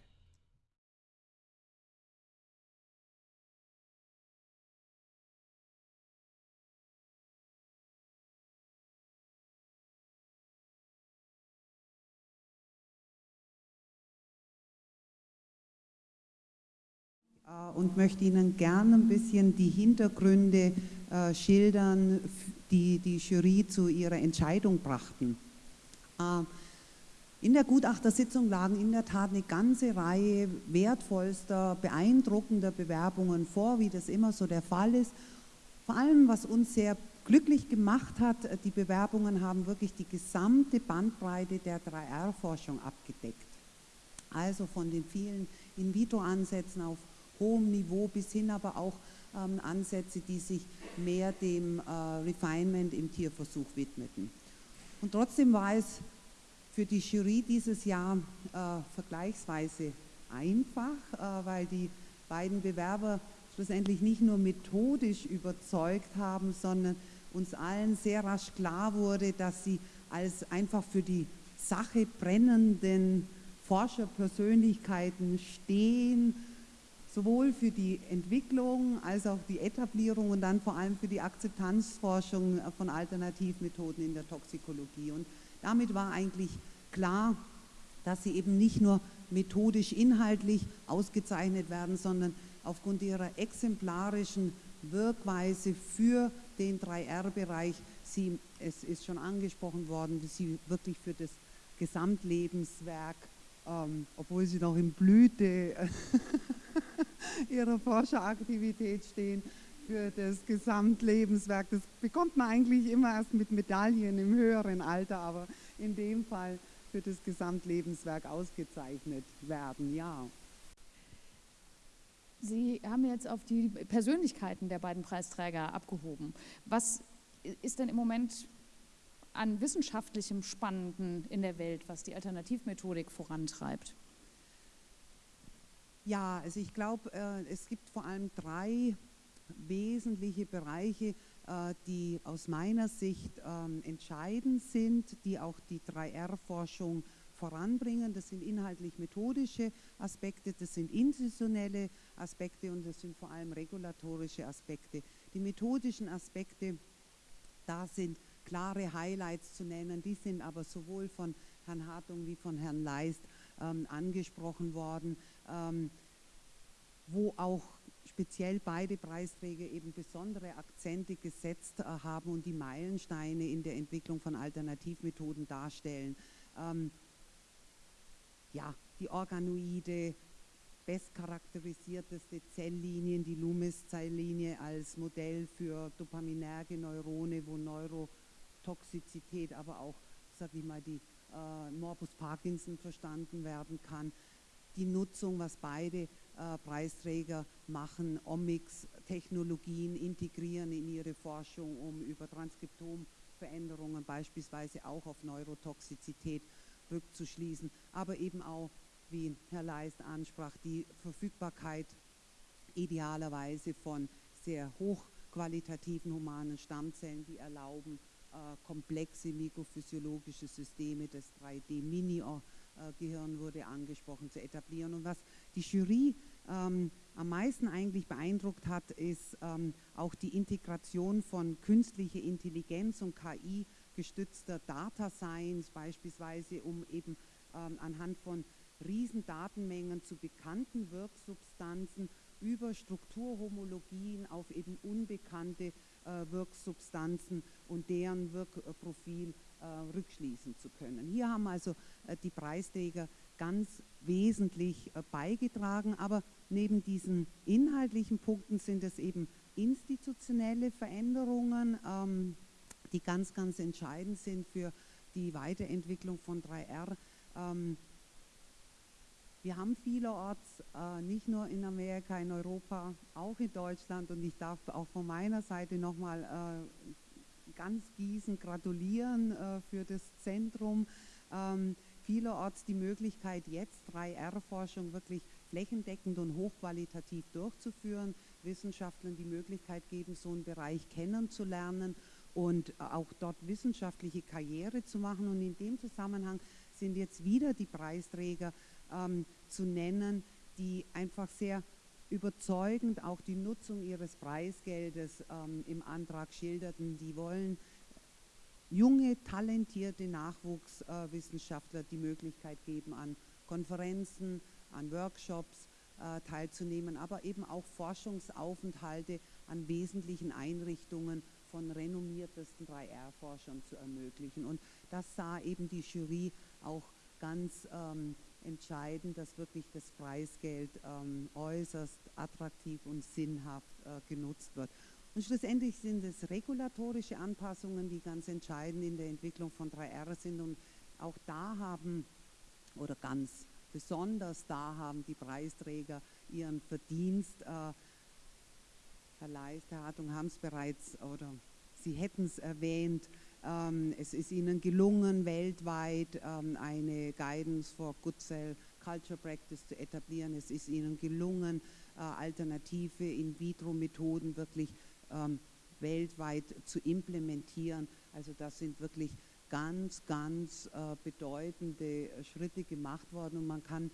Und möchte Ihnen gerne ein bisschen die Hintergründe äh, schildern, die die Jury zu ihrer Entscheidung brachten. Äh, in der Gutachtersitzung lagen in der Tat eine ganze Reihe wertvollster, beeindruckender Bewerbungen vor, wie das immer so der Fall ist. Vor allem, was uns sehr glücklich gemacht hat, die Bewerbungen haben wirklich die gesamte Bandbreite der 3R-Forschung abgedeckt. Also von den vielen In-vitro-Ansätzen auf hohem Niveau bis hin aber auch ähm, Ansätze, die sich mehr dem äh, Refinement im Tierversuch widmeten. Und trotzdem war es für die Jury dieses Jahr äh, vergleichsweise einfach, äh, weil die beiden Bewerber schlussendlich nicht nur methodisch überzeugt haben, sondern uns allen sehr rasch klar wurde, dass sie als einfach für die Sache brennenden Forscherpersönlichkeiten stehen sowohl für die Entwicklung als auch die Etablierung und dann vor allem für die Akzeptanzforschung von Alternativmethoden in der Toxikologie. Und damit war eigentlich klar, dass sie eben nicht nur methodisch inhaltlich ausgezeichnet werden, sondern aufgrund ihrer exemplarischen Wirkweise für den 3R-Bereich, sie, es ist schon angesprochen worden, sie wirklich für das Gesamtlebenswerk, ähm, obwohl sie noch in Blüte ihrer Forscheraktivität stehen für das Gesamtlebenswerk. Das bekommt man eigentlich immer erst mit Medaillen im höheren Alter, aber in dem Fall für das Gesamtlebenswerk ausgezeichnet werden, ja. Sie haben jetzt auf die Persönlichkeiten der beiden Preisträger abgehoben. Was ist denn im Moment an wissenschaftlichem Spannenden in der Welt, was die Alternativmethodik vorantreibt? Ja, also ich glaube, äh, es gibt vor allem drei wesentliche Bereiche, äh, die aus meiner Sicht ähm, entscheidend sind, die auch die 3R-Forschung voranbringen. Das sind inhaltlich-methodische Aspekte, das sind institutionelle Aspekte und das sind vor allem regulatorische Aspekte. Die methodischen Aspekte, da sind klare Highlights zu nennen, die sind aber sowohl von Herrn Hartung wie von Herrn Leist ähm, angesprochen worden, ähm, wo auch speziell beide Preisträger eben besondere Akzente gesetzt äh, haben und die Meilensteine in der Entwicklung von Alternativmethoden darstellen. Ähm, ja, die Organoide, bestcharakterisierteste Zelllinien, die Loomis-Zelllinie als Modell für dopaminerge Neurone, wo Neurotoxizität, aber auch, sag ich mal, die äh, Morbus Parkinson verstanden werden kann. Die Nutzung, was beide äh, Preisträger machen, Omics-Technologien integrieren in ihre Forschung, um über Transkriptomveränderungen beispielsweise auch auf Neurotoxizität rückzuschließen, aber eben auch, wie Herr Leist ansprach, die Verfügbarkeit idealerweise von sehr hochqualitativen humanen Stammzellen, die erlauben, komplexe mikrophysiologische Systeme, das 3D-Mini-Gehirn wurde angesprochen, zu etablieren. Und was die Jury ähm, am meisten eigentlich beeindruckt hat, ist ähm, auch die Integration von künstlicher Intelligenz und KI gestützter Data Science beispielsweise, um eben ähm, anhand von Riesendatenmengen zu bekannten Wirksubstanzen über Strukturhomologien auf eben unbekannte äh, Wirksubstanzen und deren Wirkprofil äh, rückschließen zu können. Hier haben also äh, die Preisträger ganz wesentlich äh, beigetragen, aber neben diesen inhaltlichen Punkten sind es eben institutionelle Veränderungen, ähm, die ganz, ganz entscheidend sind für die Weiterentwicklung von 3R. Ähm, wir haben vielerorts, äh, nicht nur in Amerika, in Europa, auch in Deutschland und ich darf auch von meiner Seite nochmal äh, ganz Gießen gratulieren äh, für das Zentrum. Ähm, vielerorts die Möglichkeit, jetzt 3R-Forschung wirklich flächendeckend und hochqualitativ durchzuführen, Wissenschaftlern die Möglichkeit geben, so einen Bereich kennenzulernen und auch dort wissenschaftliche Karriere zu machen. Und in dem Zusammenhang sind jetzt wieder die Preisträger ähm, zu nennen, die einfach sehr überzeugend auch die Nutzung ihres Preisgeldes ähm, im Antrag schilderten. Die wollen junge, talentierte Nachwuchswissenschaftler äh, die Möglichkeit geben, an Konferenzen, an Workshops äh, teilzunehmen, aber eben auch Forschungsaufenthalte an wesentlichen Einrichtungen von renommiertesten 3R-Forschern zu ermöglichen. Und das sah eben die Jury auch ganz ähm, entscheidend, dass wirklich das Preisgeld ähm, äußerst attraktiv und sinnhaft äh, genutzt wird. Und schlussendlich sind es regulatorische Anpassungen, die ganz entscheidend in der Entwicklung von 3R sind. Und auch da haben, oder ganz besonders da haben die Preisträger ihren Verdienst. Äh, Herr Leist, Herr Hartung haben es bereits, oder Sie hätten es erwähnt, es ist ihnen gelungen, weltweit ähm, eine Guidance for Good Cell Culture Practice zu etablieren. Es ist ihnen gelungen, äh, alternative In-vitro-Methoden wirklich ähm, weltweit zu implementieren. Also das sind wirklich ganz, ganz äh, bedeutende Schritte gemacht worden und man kann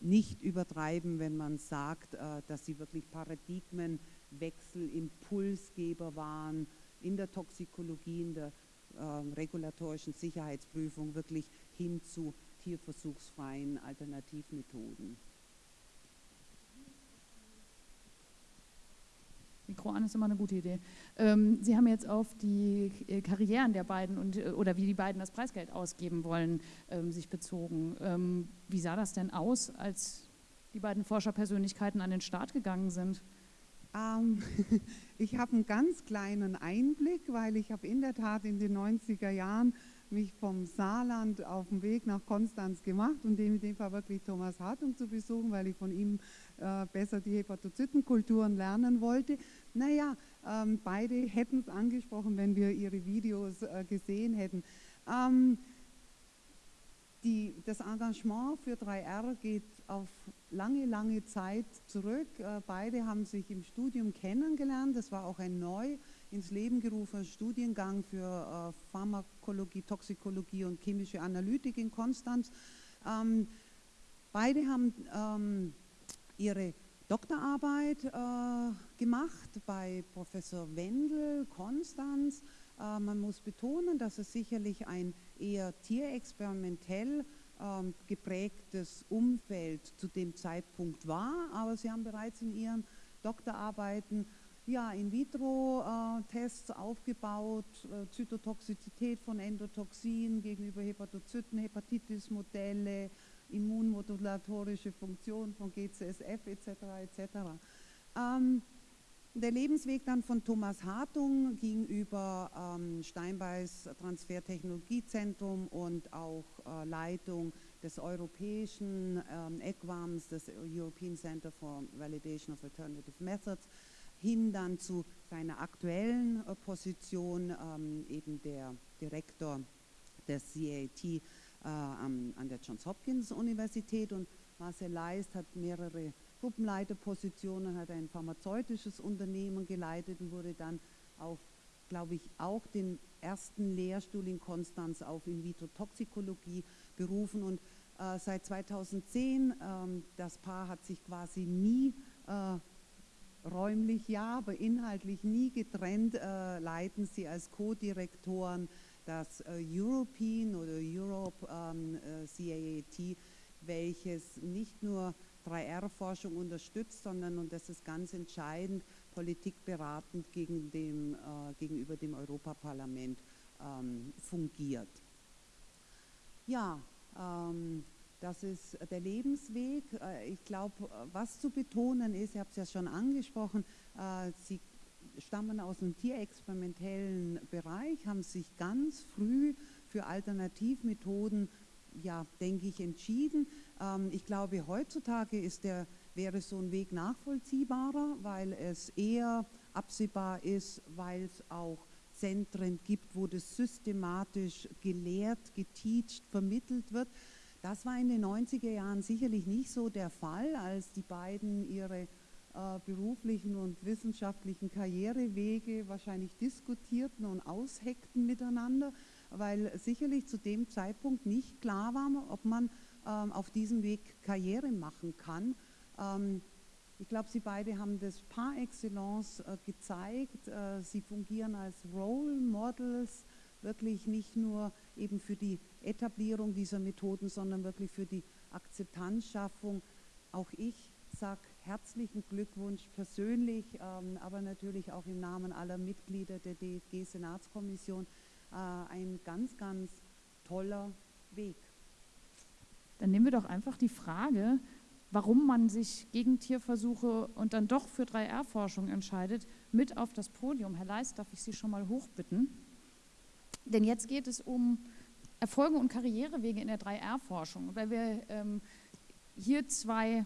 nicht übertreiben, wenn man sagt, äh, dass sie wirklich Paradigmenwechsel, Impulsgeber waren in der Toxikologie, in der ähm, regulatorischen Sicherheitsprüfung wirklich hin zu tierversuchsfreien Alternativmethoden. Mikro an ist immer eine gute Idee. Ähm, Sie haben jetzt auf die äh, Karrieren der beiden und äh, oder wie die beiden das Preisgeld ausgeben wollen, ähm, sich bezogen. Ähm, wie sah das denn aus, als die beiden Forscherpersönlichkeiten an den Start gegangen sind? Ähm, ich habe einen ganz kleinen Einblick, weil ich habe in der Tat in den 90er Jahren mich vom Saarland auf den Weg nach Konstanz gemacht und in dem Fall wirklich Thomas Hartung zu besuchen, weil ich von ihm äh, besser die Hepatozytenkulturen lernen wollte. Naja, ähm, beide hätten es angesprochen, wenn wir ihre Videos äh, gesehen hätten. Ähm, die, das Engagement für 3R geht auf lange, lange Zeit zurück. Äh, beide haben sich im Studium kennengelernt. Das war auch ein neu ins Leben gerufener Studiengang für äh, Pharmakologie, Toxikologie und chemische Analytik in Konstanz. Ähm, beide haben ähm, ihre Doktorarbeit äh, gemacht bei Professor Wendel, Konstanz. man muss betonen, dass es sicherlich ein eher tierexperimentell ähm, geprägtes Umfeld zu dem Zeitpunkt war, aber sie haben bereits in ihren Doktorarbeiten ja, In-vitro-Tests aufgebaut, äh, Zytotoxizität von Endotoxin gegenüber Hepatozyten, Hepatitis-Modelle, immunmodulatorische Funktion von GCSF etc. etc. Ähm, der Lebensweg dann von Thomas Hartung ging über ähm, Steinbeis Transfertechnologiezentrum und auch äh, Leitung des europäischen ähm, ECVAMs, des European Center for Validation of Alternative Methods, hin dann zu seiner aktuellen äh, Position, ähm, eben der Direktor des CAT äh, an der Johns Hopkins Universität. Und Marcel Leist hat mehrere Gruppenleiterpositionen, hat ein pharmazeutisches Unternehmen geleitet und wurde dann auf glaube ich, auch den ersten Lehrstuhl in Konstanz auf In-vitro-Toxikologie berufen. Und äh, seit 2010, ähm, das Paar hat sich quasi nie äh, räumlich ja, aber inhaltlich nie getrennt, äh, leiten sie als Co-Direktoren das äh, European oder Europe ähm, äh, CAAT, welches nicht nur 3R-Forschung unterstützt, sondern, und das ist ganz entscheidend, politikberatend gegen dem, äh, gegenüber dem Europaparlament ähm, fungiert. Ja, ähm, das ist der Lebensweg. Äh, ich glaube, was zu betonen ist, ich habe es ja schon angesprochen, äh, Sie stammen aus dem tierexperimentellen Bereich, haben sich ganz früh für Alternativmethoden, ja, denke ich, entschieden. Ähm, ich glaube, heutzutage ist der, wäre so ein Weg nachvollziehbarer, weil es eher absehbar ist, weil es auch Zentren gibt, wo das systematisch gelehrt, geteacht, vermittelt wird. Das war in den 90er Jahren sicherlich nicht so der Fall, als die beiden ihre äh, beruflichen und wissenschaftlichen Karrierewege wahrscheinlich diskutierten und ausheckten miteinander, weil sicherlich zu dem Zeitpunkt nicht klar war, ob man ähm, auf diesem Weg Karriere machen kann. Ähm, ich glaube, Sie beide haben das par excellence äh, gezeigt. Äh, Sie fungieren als Role Models, wirklich nicht nur eben für die Etablierung dieser Methoden, sondern wirklich für die Akzeptanzschaffung. Auch ich sage herzlichen Glückwunsch persönlich, ähm, aber natürlich auch im Namen aller Mitglieder der DFG-Senatskommission. Äh, ein ganz, ganz toller Weg. Dann nehmen wir doch einfach die Frage, warum man sich gegen Tierversuche und dann doch für 3R-Forschung entscheidet, mit auf das Podium. Herr Leist, darf ich Sie schon mal hochbitten? Denn jetzt geht es um Erfolge und Karrierewege in der 3R-Forschung, weil wir ähm, hier zwei,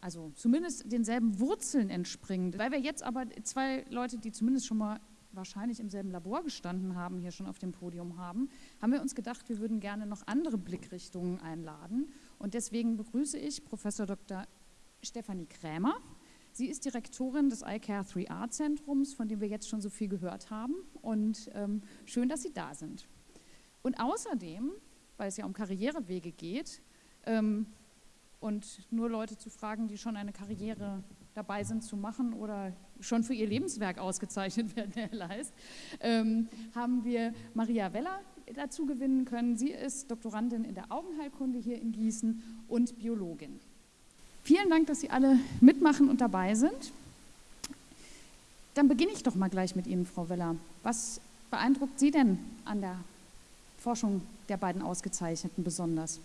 also zumindest denselben Wurzeln entspringen. Weil wir jetzt aber zwei Leute, die zumindest schon mal wahrscheinlich im selben Labor gestanden haben, hier schon auf dem Podium haben, haben wir uns gedacht, wir würden gerne noch andere Blickrichtungen einladen. Und deswegen begrüße ich Professor Dr. Stefanie Krämer. Sie ist Direktorin des iCare 3R Zentrums, von dem wir jetzt schon so viel gehört haben. Und ähm, schön, dass Sie da sind. Und außerdem, weil es ja um Karrierewege geht, ähm, und nur Leute zu fragen, die schon eine Karriere dabei sind zu machen oder schon für ihr Lebenswerk ausgezeichnet werden, Herr Leist, ähm, haben wir Maria Weller dazu gewinnen können. Sie ist Doktorandin in der Augenheilkunde hier in Gießen und Biologin. Vielen Dank, dass Sie alle mitmachen und dabei sind. Dann beginne ich doch mal gleich mit Ihnen, Frau Weller. Was beeindruckt Sie denn an der Forschung der beiden Ausgezeichneten besonders?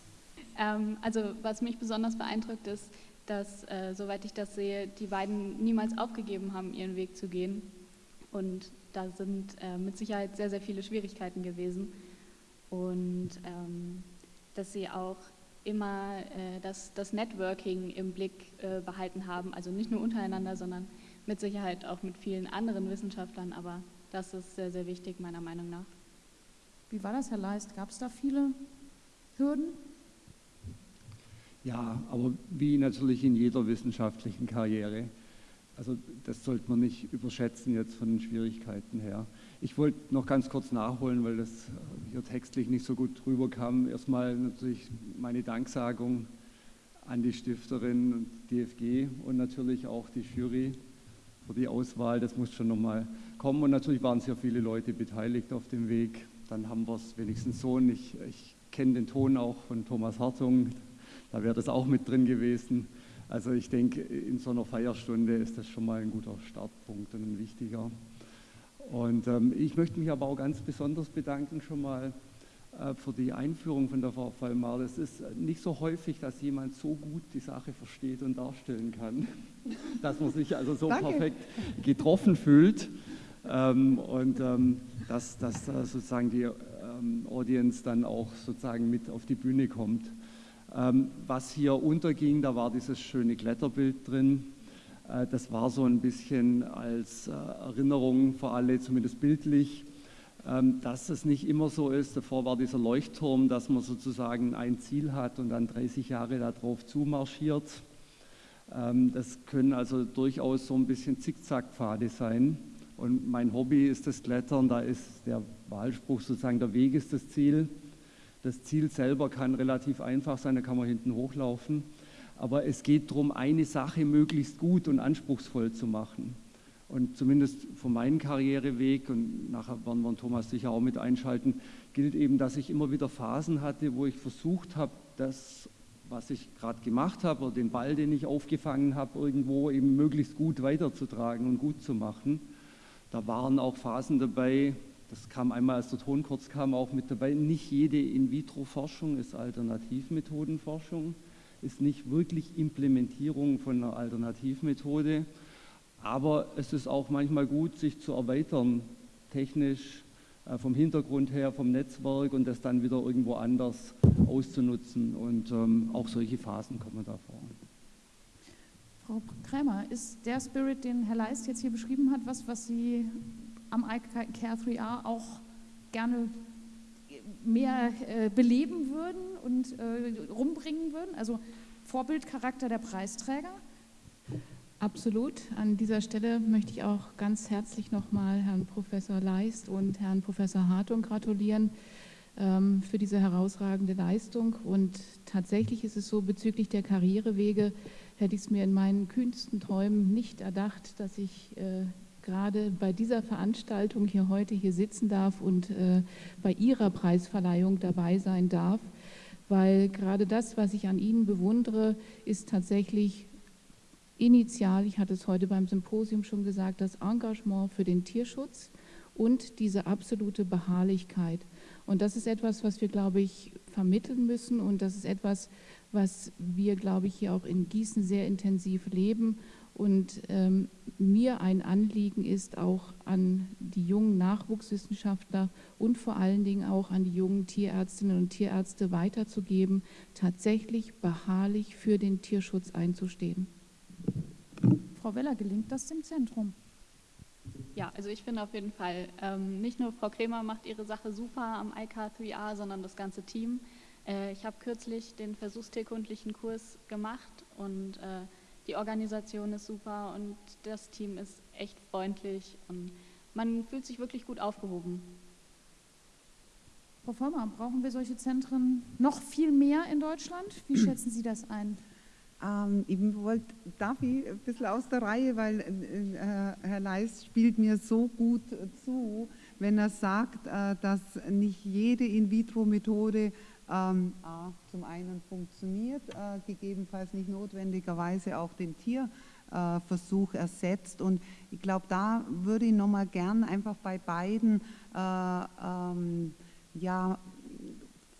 Ähm, also was mich besonders beeindruckt ist, dass, äh, soweit ich das sehe, die beiden niemals aufgegeben haben, ihren Weg zu gehen. Und da sind äh, mit Sicherheit sehr, sehr viele Schwierigkeiten gewesen. Und ähm, dass sie auch immer äh, das, das Networking im Blick äh, behalten haben, also nicht nur untereinander, sondern mit Sicherheit auch mit vielen anderen Wissenschaftlern, aber das ist sehr, sehr wichtig meiner Meinung nach. Wie war das, Herr Leist? Gab es da viele Hürden? Ja, aber wie natürlich in jeder wissenschaftlichen Karriere. Also das sollte man nicht überschätzen jetzt von den Schwierigkeiten her. Ich wollte noch ganz kurz nachholen, weil das hier textlich nicht so gut rüberkam. Erstmal natürlich meine Danksagung an die Stifterin und DFG und natürlich auch die Jury für die Auswahl. Das muss schon nochmal kommen. Und natürlich waren sehr viele Leute beteiligt auf dem Weg. Dann haben wir es wenigstens so. Und ich, ich kenne den Ton auch von Thomas Hartung. Da wäre das auch mit drin gewesen. Also ich denke, in so einer Feierstunde ist das schon mal ein guter Startpunkt und ein wichtiger. Und ähm, ich möchte mich aber auch ganz besonders bedanken schon mal äh, für die Einführung von der Frau Vollmar. Es ist nicht so häufig, dass jemand so gut die Sache versteht und darstellen kann, dass man sich also so Danke. perfekt getroffen fühlt ähm, und ähm, dass, dass äh, sozusagen die ähm, Audience dann auch sozusagen mit auf die Bühne kommt. Ähm, was hier unterging, da war dieses schöne Kletterbild drin äh, das war so ein bisschen als äh, Erinnerung für alle, zumindest bildlich, ähm, dass es nicht immer so ist. Davor war dieser Leuchtturm, dass man sozusagen ein Ziel hat und dann 30 Jahre darauf zumarschiert. Ähm, das können also durchaus so ein bisschen Zickzackpfade sein. Und mein Hobby ist das Klettern, da ist der Wahlspruch sozusagen, der Weg ist das Ziel. Das Ziel selber kann relativ einfach sein, da kann man hinten hochlaufen. Aber es geht darum, eine Sache möglichst gut und anspruchsvoll zu machen. Und zumindest von meinem Karriereweg, und nachher werden wir Thomas sicher auch mit einschalten, gilt eben, dass ich immer wieder Phasen hatte, wo ich versucht habe, das, was ich gerade gemacht habe, oder den Ball, den ich aufgefangen habe, irgendwo eben möglichst gut weiterzutragen und gut zu machen. Da waren auch Phasen dabei, das kam einmal, als der Ton kurz kam, auch mit dabei. Nicht jede In-vitro-Forschung ist Alternativmethodenforschung, ist nicht wirklich Implementierung von einer Alternativmethode. Aber es ist auch manchmal gut, sich zu erweitern, technisch, äh, vom Hintergrund her, vom Netzwerk und das dann wieder irgendwo anders auszunutzen. Und ähm, auch solche Phasen kommen da vor. Frau Krämer, ist der Spirit, den Herr Leist jetzt hier beschrieben hat, was, was Sie am iCare 3R auch gerne mehr äh, beleben würden und äh, rumbringen würden? Also Vorbildcharakter der Preisträger? Absolut. An dieser Stelle möchte ich auch ganz herzlich nochmal Herrn Professor Leist und Herrn Professor Hartung gratulieren ähm, für diese herausragende Leistung. Und tatsächlich ist es so, bezüglich der Karrierewege hätte ich es mir in meinen kühnsten Träumen nicht erdacht, dass ich äh, gerade bei dieser Veranstaltung hier heute hier sitzen darf und äh, bei Ihrer Preisverleihung dabei sein darf, weil gerade das, was ich an Ihnen bewundere, ist tatsächlich initial, ich hatte es heute beim Symposium schon gesagt, das Engagement für den Tierschutz und diese absolute Beharrlichkeit. Und das ist etwas, was wir, glaube ich, vermitteln müssen und das ist etwas, was wir, glaube ich, hier auch in Gießen sehr intensiv leben und ähm, mir ein Anliegen ist, auch an die jungen Nachwuchswissenschaftler und vor allen Dingen auch an die jungen Tierärztinnen und Tierärzte weiterzugeben, tatsächlich beharrlich für den Tierschutz einzustehen. Frau Weller, gelingt das dem Zentrum? Ja, also ich finde auf jeden Fall, ähm, nicht nur Frau Kremer macht ihre Sache super am IK3A, sondern das ganze Team. Äh, ich habe kürzlich den versuchstierkundlichen Kurs gemacht und äh, die Organisation ist super und das Team ist echt freundlich und man fühlt sich wirklich gut aufgehoben. Frau Vollmer, brauchen wir solche Zentren noch viel mehr in Deutschland? Wie schätzen Sie das ein? Ähm, ich wollte, darf ich ein bisschen aus der Reihe, weil äh, Herr Leist spielt mir so gut zu, wenn er sagt, äh, dass nicht jede In-vitro-Methode ähm, A, zum einen funktioniert, äh, gegebenenfalls nicht notwendigerweise auch den Tierversuch ersetzt. Und ich glaube, da würde ich nochmal gern einfach bei beiden äh, ähm, ja,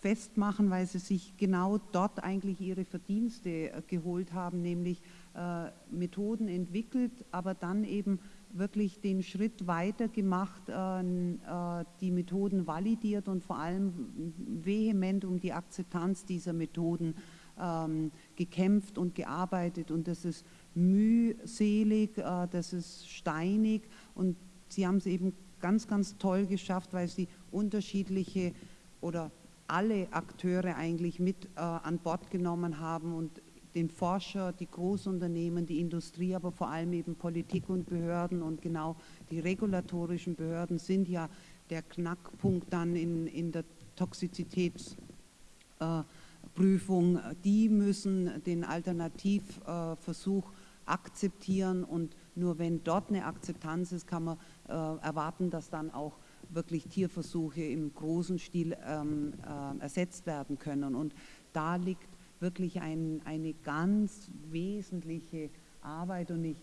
festmachen, weil sie sich genau dort eigentlich ihre Verdienste äh, geholt haben, nämlich äh, Methoden entwickelt, aber dann eben wirklich den Schritt weiter gemacht, äh, äh, die Methoden validiert und vor allem vehement um die Akzeptanz dieser Methoden ähm, gekämpft und gearbeitet. Und das ist mühselig, äh, das ist steinig und sie haben es eben ganz, ganz toll geschafft, weil sie unterschiedliche oder alle Akteure eigentlich mit an Bord genommen haben und den Forscher, die Großunternehmen, die Industrie, aber vor allem eben Politik und Behörden und genau die regulatorischen Behörden sind ja der Knackpunkt dann in, in der Toxizitätsprüfung. Äh, die müssen den Alternativversuch äh, akzeptieren und nur wenn dort eine Akzeptanz ist, kann man äh, erwarten, dass dann auch wirklich Tierversuche im großen Stil ähm, äh, ersetzt werden können. Und da liegt wirklich ein, eine ganz wesentliche Arbeit und ich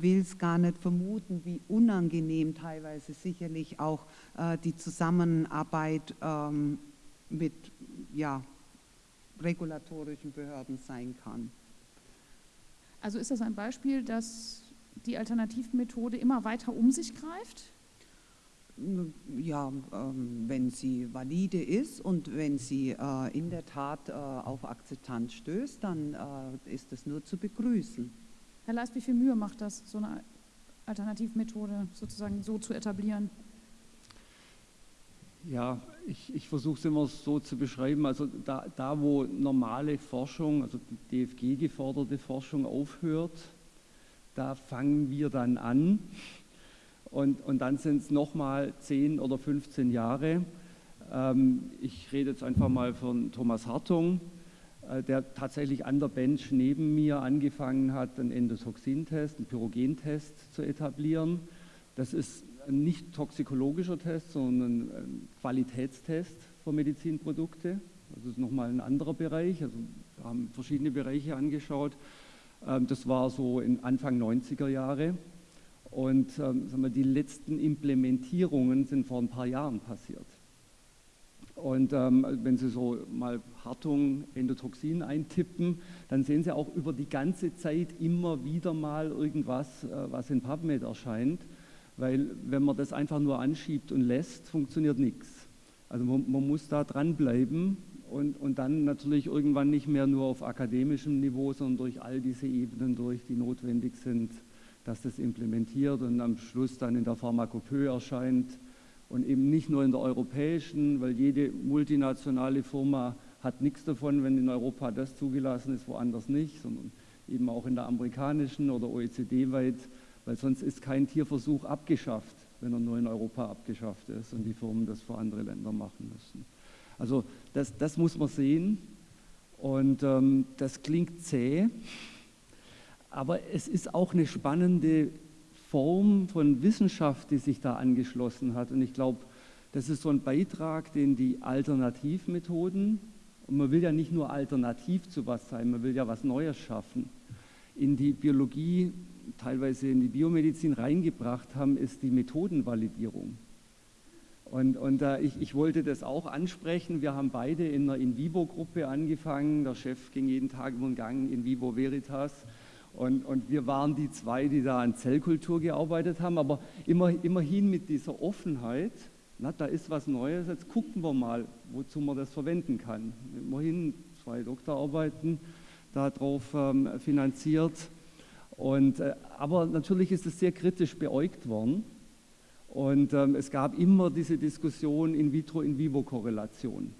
will es gar nicht vermuten, wie unangenehm teilweise sicherlich auch äh, die Zusammenarbeit ähm, mit ja, regulatorischen Behörden sein kann. Also ist das ein Beispiel, dass die Alternativmethode immer weiter um sich greift? Ja, ähm, wenn sie valide ist und wenn sie äh, in der Tat äh, auf Akzeptanz stößt, dann äh, ist das nur zu begrüßen. Herr Leist, wie viel Mühe macht das, so eine Alternativmethode sozusagen so zu etablieren? Ja, ich, ich versuche es immer so zu beschreiben. Also da, da, wo normale Forschung, also die DFG geforderte Forschung aufhört, da fangen wir dann an und, und dann sind es nochmal 10 oder 15 Jahre. Ähm, ich rede jetzt einfach mal von Thomas Hartung, äh, der tatsächlich an der Bench neben mir angefangen hat, einen Endotoxintest, einen Pyrogentest zu etablieren. Das ist ein nicht toxikologischer Test, sondern ein Qualitätstest für Medizinprodukte. Das ist nochmal ein anderer Bereich. Also wir haben verschiedene Bereiche angeschaut. Ähm, das war so in Anfang 90er Jahre. Und ähm, wir, die letzten Implementierungen sind vor ein paar Jahren passiert. Und ähm, wenn Sie so mal Hartung, Endotoxin eintippen, dann sehen Sie auch über die ganze Zeit immer wieder mal irgendwas, äh, was in PubMed erscheint. Weil wenn man das einfach nur anschiebt und lässt, funktioniert nichts. Also man, man, muss da dranbleiben und, und dann natürlich irgendwann nicht mehr nur auf akademischem Niveau, sondern durch all diese Ebenen durch, die notwendig sind, dass das implementiert und am Schluss dann in der Pharmakopoe erscheint und eben nicht nur in der europäischen, weil jede multinationale Firma hat nichts davon, wenn in Europa das zugelassen ist, woanders nicht, sondern eben auch in der amerikanischen oder OECD-weit, weil sonst ist kein Tierversuch abgeschafft, wenn er nur in Europa abgeschafft ist und die Firmen das für andere Länder machen müssen. Also das, das muss man sehen und ähm, das klingt zäh, aber es ist auch eine spannende Form von Wissenschaft, die sich da angeschlossen hat. Und ich glaube, das ist so ein Beitrag, den die Alternativmethoden, und man will ja nicht nur alternativ zu was sein, man will ja was Neues schaffen, in die Biologie, teilweise in die Biomedizin reingebracht haben, ist die Methodenvalidierung. Und, und äh, ich, ich, wollte das auch ansprechen. Wir haben beide in einer In-vivo-Gruppe angefangen. Der Chef ging jeden Tag über den Gang in vivo veritas. Und, und, wir waren die zwei, die da an Zellkultur gearbeitet haben, aber immer, immerhin mit dieser Offenheit, na, da ist was Neues, jetzt gucken wir mal, wozu man das verwenden kann. Immerhin zwei Doktorarbeiten darauf ähm, finanziert. Und, äh, aber natürlich ist es sehr kritisch beäugt worden. Und ähm, es gab immer diese Diskussion In-vitro-In-vivo-Korrelation.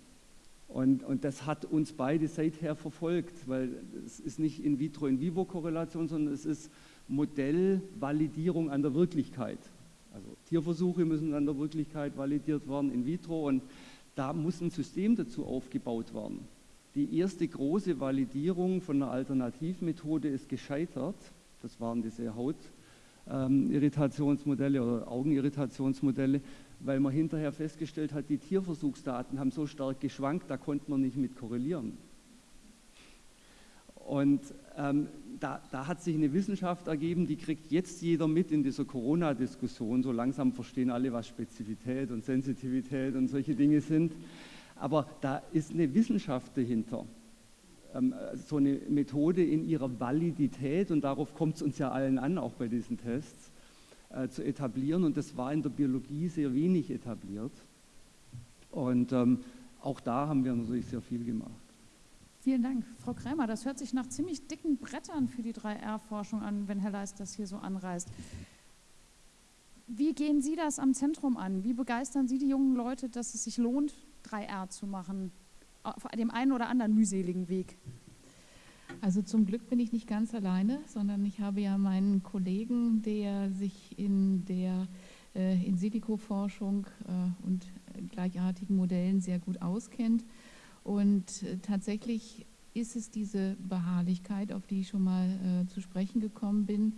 Und, und, das hat uns beide seither verfolgt, weil es ist nicht In-vitro-In-vivo-Korrelation, sondern es ist Modellvalidierung an der Wirklichkeit. Also Tierversuche müssen an der Wirklichkeit validiert werden, in vitro, und da muss ein System dazu aufgebaut werden. Die erste große Validierung von einer Alternativmethode ist gescheitert. Das waren diese Hautirritationsmodelle oder Augenirritationsmodelle weil man hinterher festgestellt hat, die Tierversuchsdaten haben so stark geschwankt, da konnte man nicht mit korrelieren. Und ähm, da, da, hat sich eine Wissenschaft ergeben, die kriegt jetzt jeder mit in dieser Corona-Diskussion. So langsam verstehen alle, was Spezifität und Sensitivität und solche Dinge sind. Aber da ist eine Wissenschaft dahinter. Ähm, so eine Methode in ihrer Validität, und darauf kommt es uns ja allen an, auch bei diesen Tests, äh, zu etablieren. Und das war in der Biologie sehr wenig etabliert. Und ähm, auch da haben wir natürlich sehr viel gemacht. Vielen Dank. Frau Krämer, das hört sich nach ziemlich dicken Brettern für die 3R-Forschung an, wenn Herr Leist das hier so anreißt. Wie gehen Sie das am Zentrum an? Wie begeistern Sie die jungen Leute, dass es sich lohnt, 3R zu machen, auf dem einen oder anderen mühseligen Weg? Also zum Glück bin ich nicht ganz alleine, sondern ich habe ja meinen Kollegen, der sich in der äh, in Silico-Forschung äh, und gleichartigen Modellen sehr gut auskennt. Und äh, tatsächlich ist es diese Beharrlichkeit, auf die ich schon mal äh, zu sprechen gekommen bin,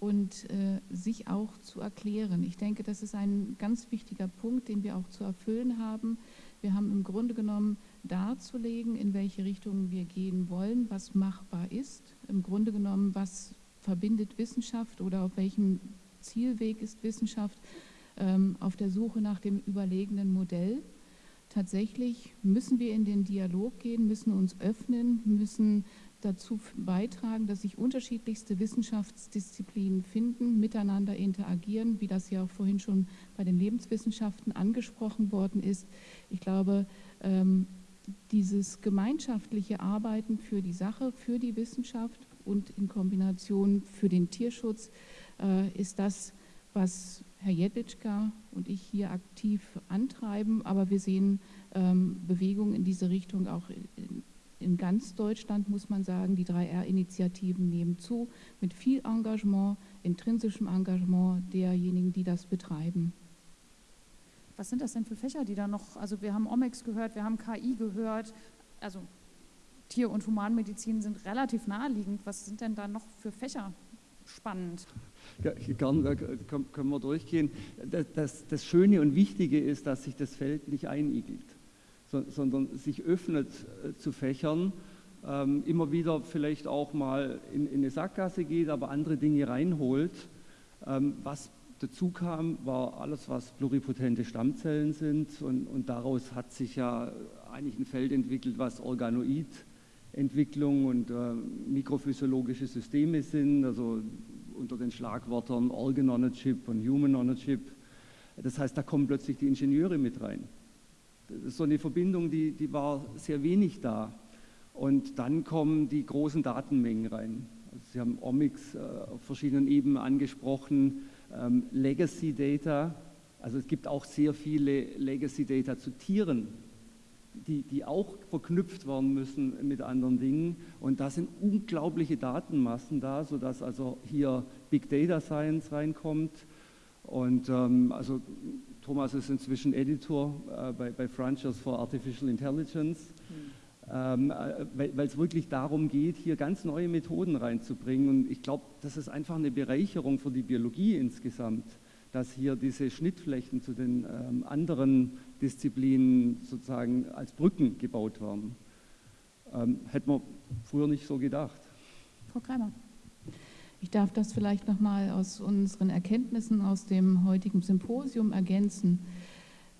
und äh, sich auch zu erklären. Ich denke, das ist ein ganz wichtiger Punkt, den wir auch zu erfüllen haben. Wir haben im Grunde genommen darzulegen, in welche Richtung wir gehen wollen, was machbar ist. Im Grunde genommen, was verbindet Wissenschaft oder auf welchem Zielweg ist Wissenschaft ähm, auf der Suche nach dem überlegenen Modell. Tatsächlich müssen wir in den Dialog gehen, müssen uns öffnen, müssen dazu beitragen, dass sich unterschiedlichste Wissenschaftsdisziplinen finden, miteinander interagieren, wie das ja auch vorhin schon bei den Lebenswissenschaften angesprochen worden ist. Ich glaube, ähm, dieses gemeinschaftliche Arbeiten für die Sache, für die Wissenschaft und in Kombination für den Tierschutz äh, ist das, was Herr Jedwitschka und ich hier aktiv antreiben. Aber wir sehen ähm, Bewegungen in diese Richtung auch in, in ganz Deutschland muss man sagen, die 3R-Initiativen nehmen zu, mit viel Engagement, intrinsischem Engagement derjenigen, die das betreiben. Was sind das denn für Fächer, die da noch, also wir haben Omics gehört, wir haben KI gehört, also Tier- und Humanmedizin sind relativ naheliegend. Was sind denn da noch für Fächer spannend? Ja, gern können wir durchgehen. Das, das, das, Schöne und Wichtige ist, dass sich das Feld nicht einigelt, sondern sich öffnet äh, zu Fächern, ähm, immer wieder vielleicht auch mal in, in, eine Sackgasse geht, aber andere Dinge reinholt. Ähm, was dazu kam, war alles, was pluripotente Stammzellen sind und, und daraus hat sich ja eigentlich ein Feld entwickelt, was Organoid Entwicklung und äh, mikrophysiologische Systeme sind, also unter den Schlagwörtern Organ on a Chip und Human on a Chip. Das heißt, da kommen plötzlich die Ingenieure mit rein. Das ist so eine Verbindung, die, die war sehr wenig da. Und dann kommen die großen Datenmengen rein. Also Sie haben Omics äh, auf verschiedenen Ebenen angesprochen, ähm, Legacy Data. Also es gibt auch sehr viele Legacy Data zu Tieren, die, die auch verknüpft werden müssen mit anderen Dingen. Und da sind unglaubliche Datenmassen da, sodass also hier Big Data Science reinkommt. Und ähm, also Thomas ist inzwischen Editor äh, bei, bei Frontiers for Artificial Intelligence, mhm. Ähm, äh, weil es wirklich darum geht, hier ganz neue Methoden reinzubringen. Und ich glaube, das ist einfach eine Bereicherung für die Biologie insgesamt dass hier diese Schnittflächen zu den ähm, anderen Disziplinen sozusagen als Brücken gebaut werden. Ähm, hätte man früher nicht so gedacht. Frau Kreimer. Ich darf das vielleicht nochmal aus unseren Erkenntnissen aus dem heutigen Symposium ergänzen.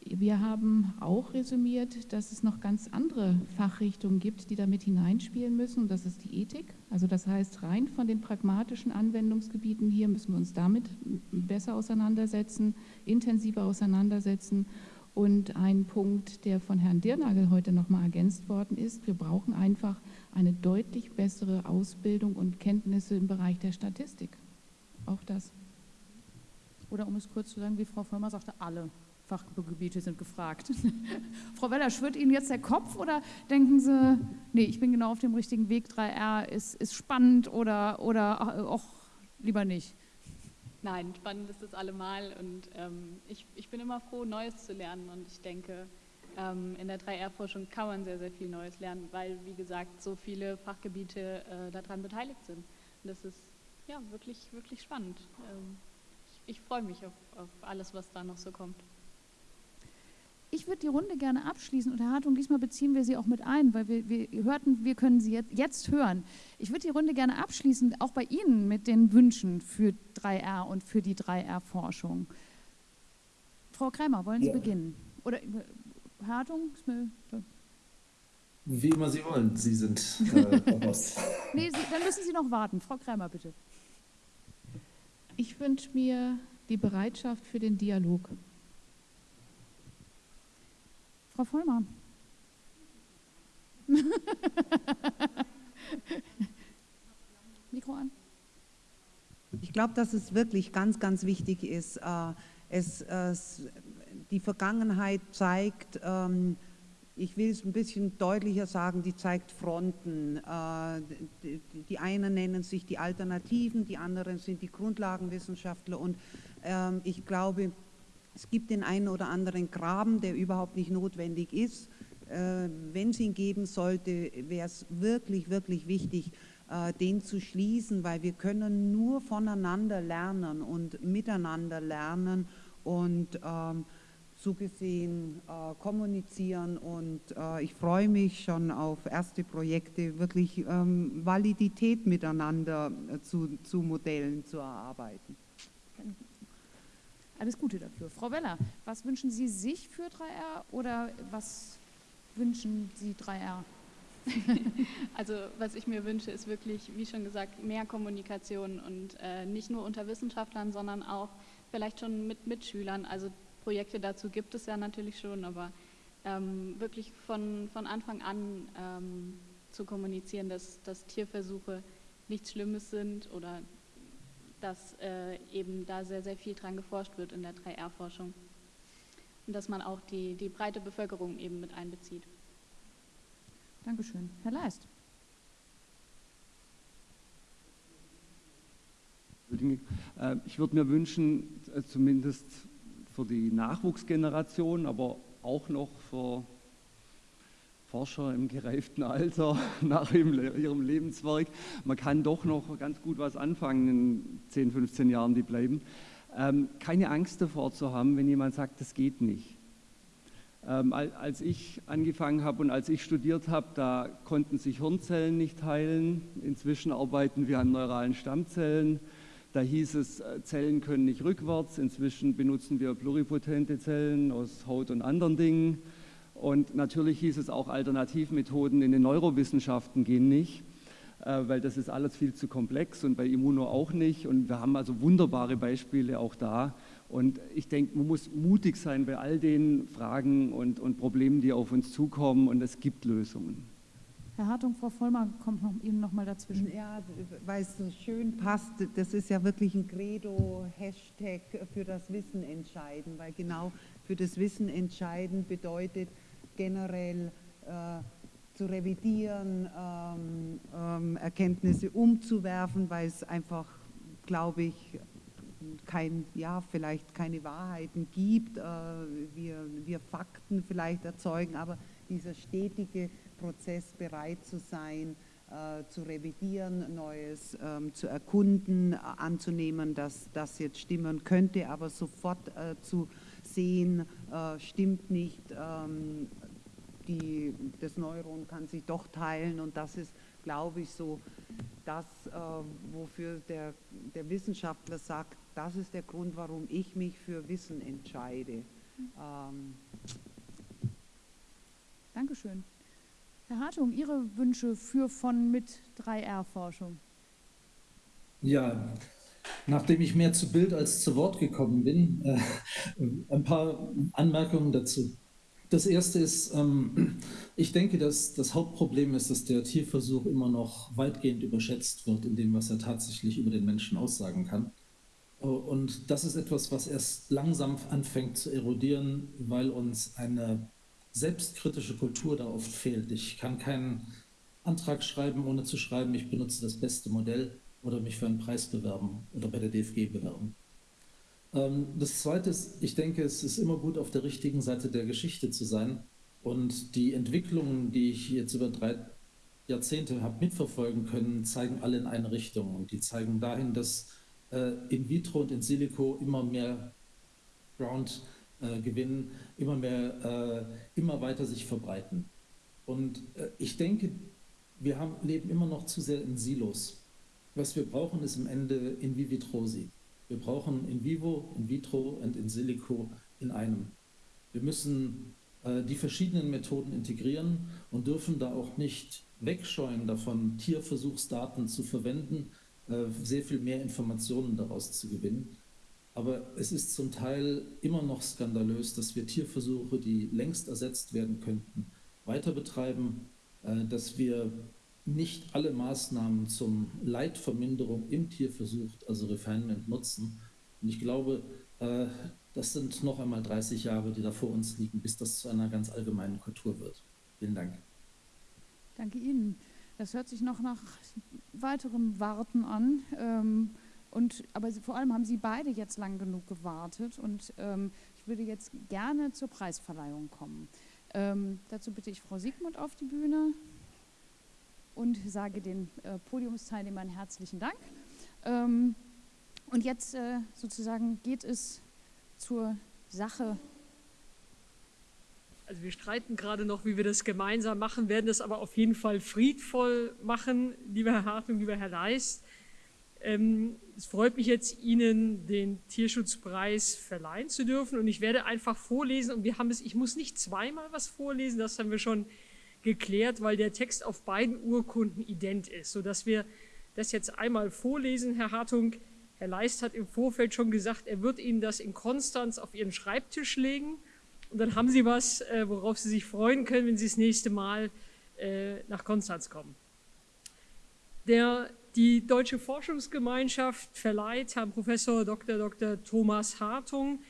Wir haben auch resümiert, dass es noch ganz andere Fachrichtungen gibt, die damit hineinspielen müssen. Das ist die Ethik. Also das heißt, rein von den pragmatischen Anwendungsgebieten hier müssen wir uns damit besser auseinandersetzen, intensiver auseinandersetzen. Und ein Punkt, der von Herrn Dirnagel heute nochmal ergänzt worden ist, wir brauchen einfach eine deutlich bessere Ausbildung und Kenntnisse im Bereich der Statistik. Auch das. Oder um es kurz zu sagen, wie Frau Vollmer sagte, alle. Fachgebiete sind gefragt. Frau Weller, schwirrt Ihnen jetzt der Kopf oder denken Sie, nee, ich bin genau auf dem richtigen Weg, 3R ist, ist spannend oder, oder auch lieber nicht? Nein, spannend ist es allemal und ähm, ich, ich bin immer froh, Neues zu lernen und ich denke, ähm, in der 3R-Forschung kann man sehr, sehr viel Neues lernen, weil, wie gesagt, so viele Fachgebiete äh, daran beteiligt sind. Und das ist ja wirklich, wirklich spannend. Ähm, ich, ich freue mich auf, auf alles, was da noch so kommt. Ich würde die Runde gerne abschließen und Herr Hartung, diesmal beziehen wir Sie auch mit ein, weil wir, wir hörten, wir können Sie jetzt, jetzt hören. Ich würde die Runde gerne abschließen, auch bei Ihnen mit den Wünschen für 3R und für die 3R-Forschung. Frau Kreimer, wollen Sie ja. beginnen? Oder Herr Hartung? Wie immer Sie wollen, Sie sind äh, nee, Sie, dann müssen Sie noch warten. Frau Kreimer, bitte. Ich wünsche mir die Bereitschaft für den Dialog. Frau Vollmann. Mikro an. Ich glaube, dass es wirklich ganz, ganz wichtig ist. Äh, es, es, die Vergangenheit zeigt, ähm, ich will es ein bisschen deutlicher sagen, die zeigt Fronten. Äh, die einen nennen sich die Alternativen, die anderen sind die Grundlagenwissenschaftler und ähm, ich glaube, es gibt den einen oder anderen Graben, der überhaupt nicht notwendig ist. Äh, wenn es ihn geben sollte, wäre es wirklich, wirklich wichtig, äh, den zu schließen, weil wir können nur voneinander lernen und miteinander lernen und ähm, so gesehen äh, kommunizieren und äh, ich freue mich schon auf erste Projekte, wirklich ähm, Validität miteinander äh, zu, zu Modellen zu erarbeiten. Alles Gute dafür. Frau Weller, was wünschen Sie sich für 3R oder was wünschen Sie 3R? also was ich mir wünsche, ist wirklich, wie schon gesagt, mehr Kommunikation und äh, nicht nur unter Wissenschaftlern, sondern auch vielleicht schon mit Mitschülern. Also Projekte dazu gibt es ja natürlich schon, aber ähm, wirklich von, von Anfang an ähm, zu kommunizieren, dass, dass Tierversuche nichts Schlimmes sind oder dass äh, eben da sehr, sehr viel dran geforscht wird in der 3R-Forschung und dass man auch die, die breite Bevölkerung eben mit einbezieht. Dankeschön. Herr Leist. Äh, ich würde mir wünschen, äh, zumindest für die Nachwuchsgeneration, aber auch noch für Forscher im gereiften Alter nach ihrem Lebenswerk, man kann doch noch ganz gut was anfangen in 10, 15 Jahren, die bleiben. Ähm, keine Angst davor zu haben, wenn jemand sagt, das geht nicht. Ähm, als ich angefangen habe und als ich studiert habe, da konnten sich Hirnzellen nicht teilen. Inzwischen arbeiten wir an neuralen Stammzellen. Da hieß es, äh, Zellen können nicht rückwärts. Inzwischen benutzen wir pluripotente Zellen aus Haut und anderen Dingen. Und natürlich hieß es auch, Alternativmethoden in den Neurowissenschaften gehen nicht, äh, weil das ist alles viel zu komplex und bei Immuno auch nicht. Und wir haben also wunderbare Beispiele auch da. Und ich denke, man muss mutig sein bei all den Fragen und, und Problemen, die auf uns zukommen. Und es gibt Lösungen. Herr Hartung, Frau Vollmer kommt noch, Ihnen noch mal dazwischen. Ja, weil es so schön passt, das ist ja wirklich ein Credo, Hashtag für das Wissen entscheiden, weil genau für das Wissen entscheiden bedeutet generell äh, zu revidieren, ähm, ähm, Erkenntnisse umzuwerfen, weil es einfach, glaube ich, kein, ja, vielleicht keine Wahrheiten gibt, äh, wir, wir Fakten vielleicht erzeugen, aber dieser stetige Prozess bereit zu sein, äh, zu revidieren, Neues ähm, zu erkunden, äh, anzunehmen, dass das jetzt stimmen könnte, aber sofort äh, zu sehen, äh, stimmt nicht, ähm, die, das Neuron kann sich doch teilen und das ist, glaube ich, so das, äh, wofür der, der Wissenschaftler sagt, das ist der Grund, warum ich mich für Wissen entscheide. Ähm, Dankeschön. Herr Hartung, Ihre Wünsche für von mit 3R-Forschung? Ja, nachdem ich mehr zu Bild als zu Wort gekommen bin, äh, ein paar Anmerkungen dazu. Das erste ist, ähm, ich denke, dass das Hauptproblem ist, dass der Tierversuch immer noch weitgehend überschätzt wird in dem, was er tatsächlich über den Menschen aussagen kann. Und das ist etwas, was erst langsam anfängt zu erodieren, weil uns eine selbstkritische Kultur da oft fehlt. Ich kann keinen Antrag schreiben, ohne zu schreiben, ich benutze das beste Modell oder mich für einen Preis bewerben oder bei der DFG bewerben. Ähm, das Zweite ist, ich denke, es ist immer gut, auf der richtigen Seite der Geschichte zu sein. Und die Entwicklungen, die ich jetzt über drei Jahrzehnte habe mitverfolgen können, zeigen alle in eine Richtung. Und die zeigen dahin, dass äh, in vitro und in silico immer mehr Ground äh, gewinnen, immer mehr, äh, immer weiter sich verbreiten. Und äh, ich denke, wir haben, leben immer noch zu sehr in Silos. Was wir brauchen, ist im Ende in vivitrosi. Wir brauchen in vivo, in vitro und in silico in einem. Wir müssen äh, die verschiedenen Methoden integrieren und dürfen da auch nicht wegscheuen davon, Tierversuchsdaten zu verwenden, äh, sehr viel mehr Informationen daraus zu gewinnen. Aber es ist zum Teil immer noch skandalös, dass wir Tierversuche, die längst ersetzt werden könnten, weiter betreiben, äh, dass wir nicht alle Maßnahmen zum Leidverminderung im Tierversuch, also Refinement, nutzen. Und ich glaube, äh, das sind noch einmal 30 Jahre, die da vor uns liegen, bis das zu einer ganz allgemeinen Kultur wird. Vielen Dank. Danke Ihnen. Das hört sich noch nach weiterem Warten an. Ähm, und, aber vor allem haben Sie beide jetzt lang genug gewartet und ähm, ich würde jetzt gerne zur Preisverleihung kommen. Ähm, dazu bitte ich Frau Siegmund auf die Bühne und sage den äh, Podiumsteilnehmern herzlichen Dank. Ähm, und jetzt äh, sozusagen geht es zur Sache. Also wir streiten gerade noch, wie wir das gemeinsam machen, werden das aber auf jeden Fall friedvoll machen, lieber Herr Hartung, lieber Herr Leist. Ähm, es freut mich jetzt, Ihnen den Tierschutzpreis verleihen zu dürfen und ich werde einfach vorlesen und wir haben es, ich muss nicht zweimal was vorlesen, das haben wir schon geklärt, weil der Text auf beiden Urkunden ident ist, sodass wir das jetzt einmal vorlesen. Herr Hartung, Herr Leist hat im Vorfeld schon gesagt, er wird Ihnen das in Konstanz auf Ihren Schreibtisch legen und dann haben Sie was, äh, worauf Sie sich freuen können, wenn Sie das nächste Mal äh, nach Konstanz kommen. Der die Deutsche Forschungsgemeinschaft verleiht Herrn Professor Dr. Dr. Thomas Hartung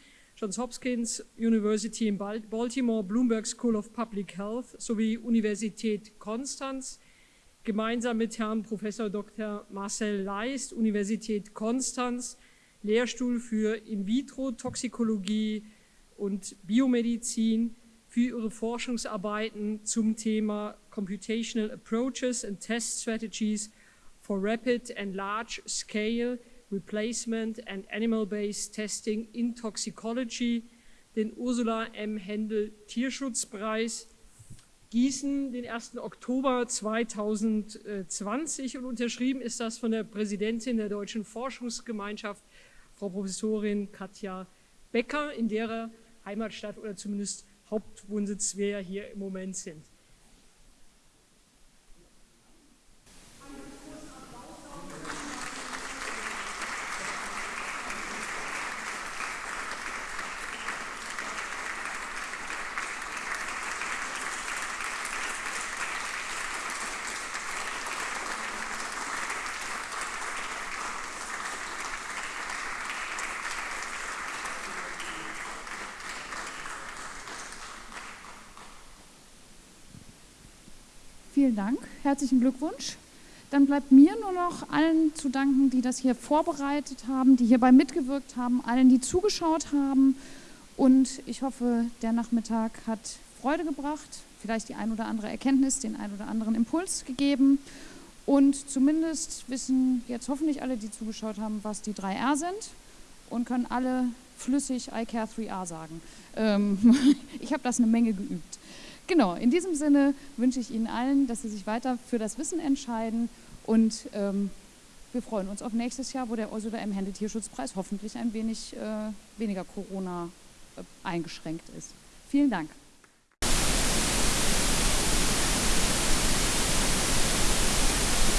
Johns Hopkins University in Baltimore, Bloomberg School of Public Health sowie Universität Konstanz, gemeinsam mit Herrn Prof. Dr. Marcel Leist, Universität Konstanz, Lehrstuhl für In-vitro-Toxikologie und Biomedizin für ihre Forschungsarbeiten zum Thema Computational Approaches and Test Strategies for Rapid and Large Scale Replacement and Animal-Based Testing in Toxicology, den Ursula M. Händel Tierschutzpreis Gießen, den 1. Oktober 2020 und unterschrieben ist das von der Präsidentin der Deutschen Forschungsgemeinschaft, Frau Professorin Katja Becker, in derer Heimatstadt oder zumindest Hauptwohnsitz wir ja hier im Moment sind. Vielen Dank, herzlichen Glückwunsch. Dann bleibt mir nur noch allen zu danken, die das hier vorbereitet haben, die hierbei mitgewirkt haben, allen, die zugeschaut haben. Und ich hoffe, der Nachmittag hat Freude gebracht, vielleicht die ein oder andere Erkenntnis, den ein oder anderen Impuls gegeben. Und zumindest wissen jetzt hoffentlich alle, die zugeschaut haben, was die 3R sind und können alle flüssig I care 3R sagen. Ähm, ich habe das eine Menge geübt. Genau, in diesem Sinne wünsche ich Ihnen allen, dass Sie sich weiter für das Wissen entscheiden und ähm, wir freuen uns auf nächstes Jahr, wo der Ursula M. Hände Tierschutzpreis hoffentlich ein wenig äh, weniger Corona äh, eingeschränkt ist. Vielen Dank.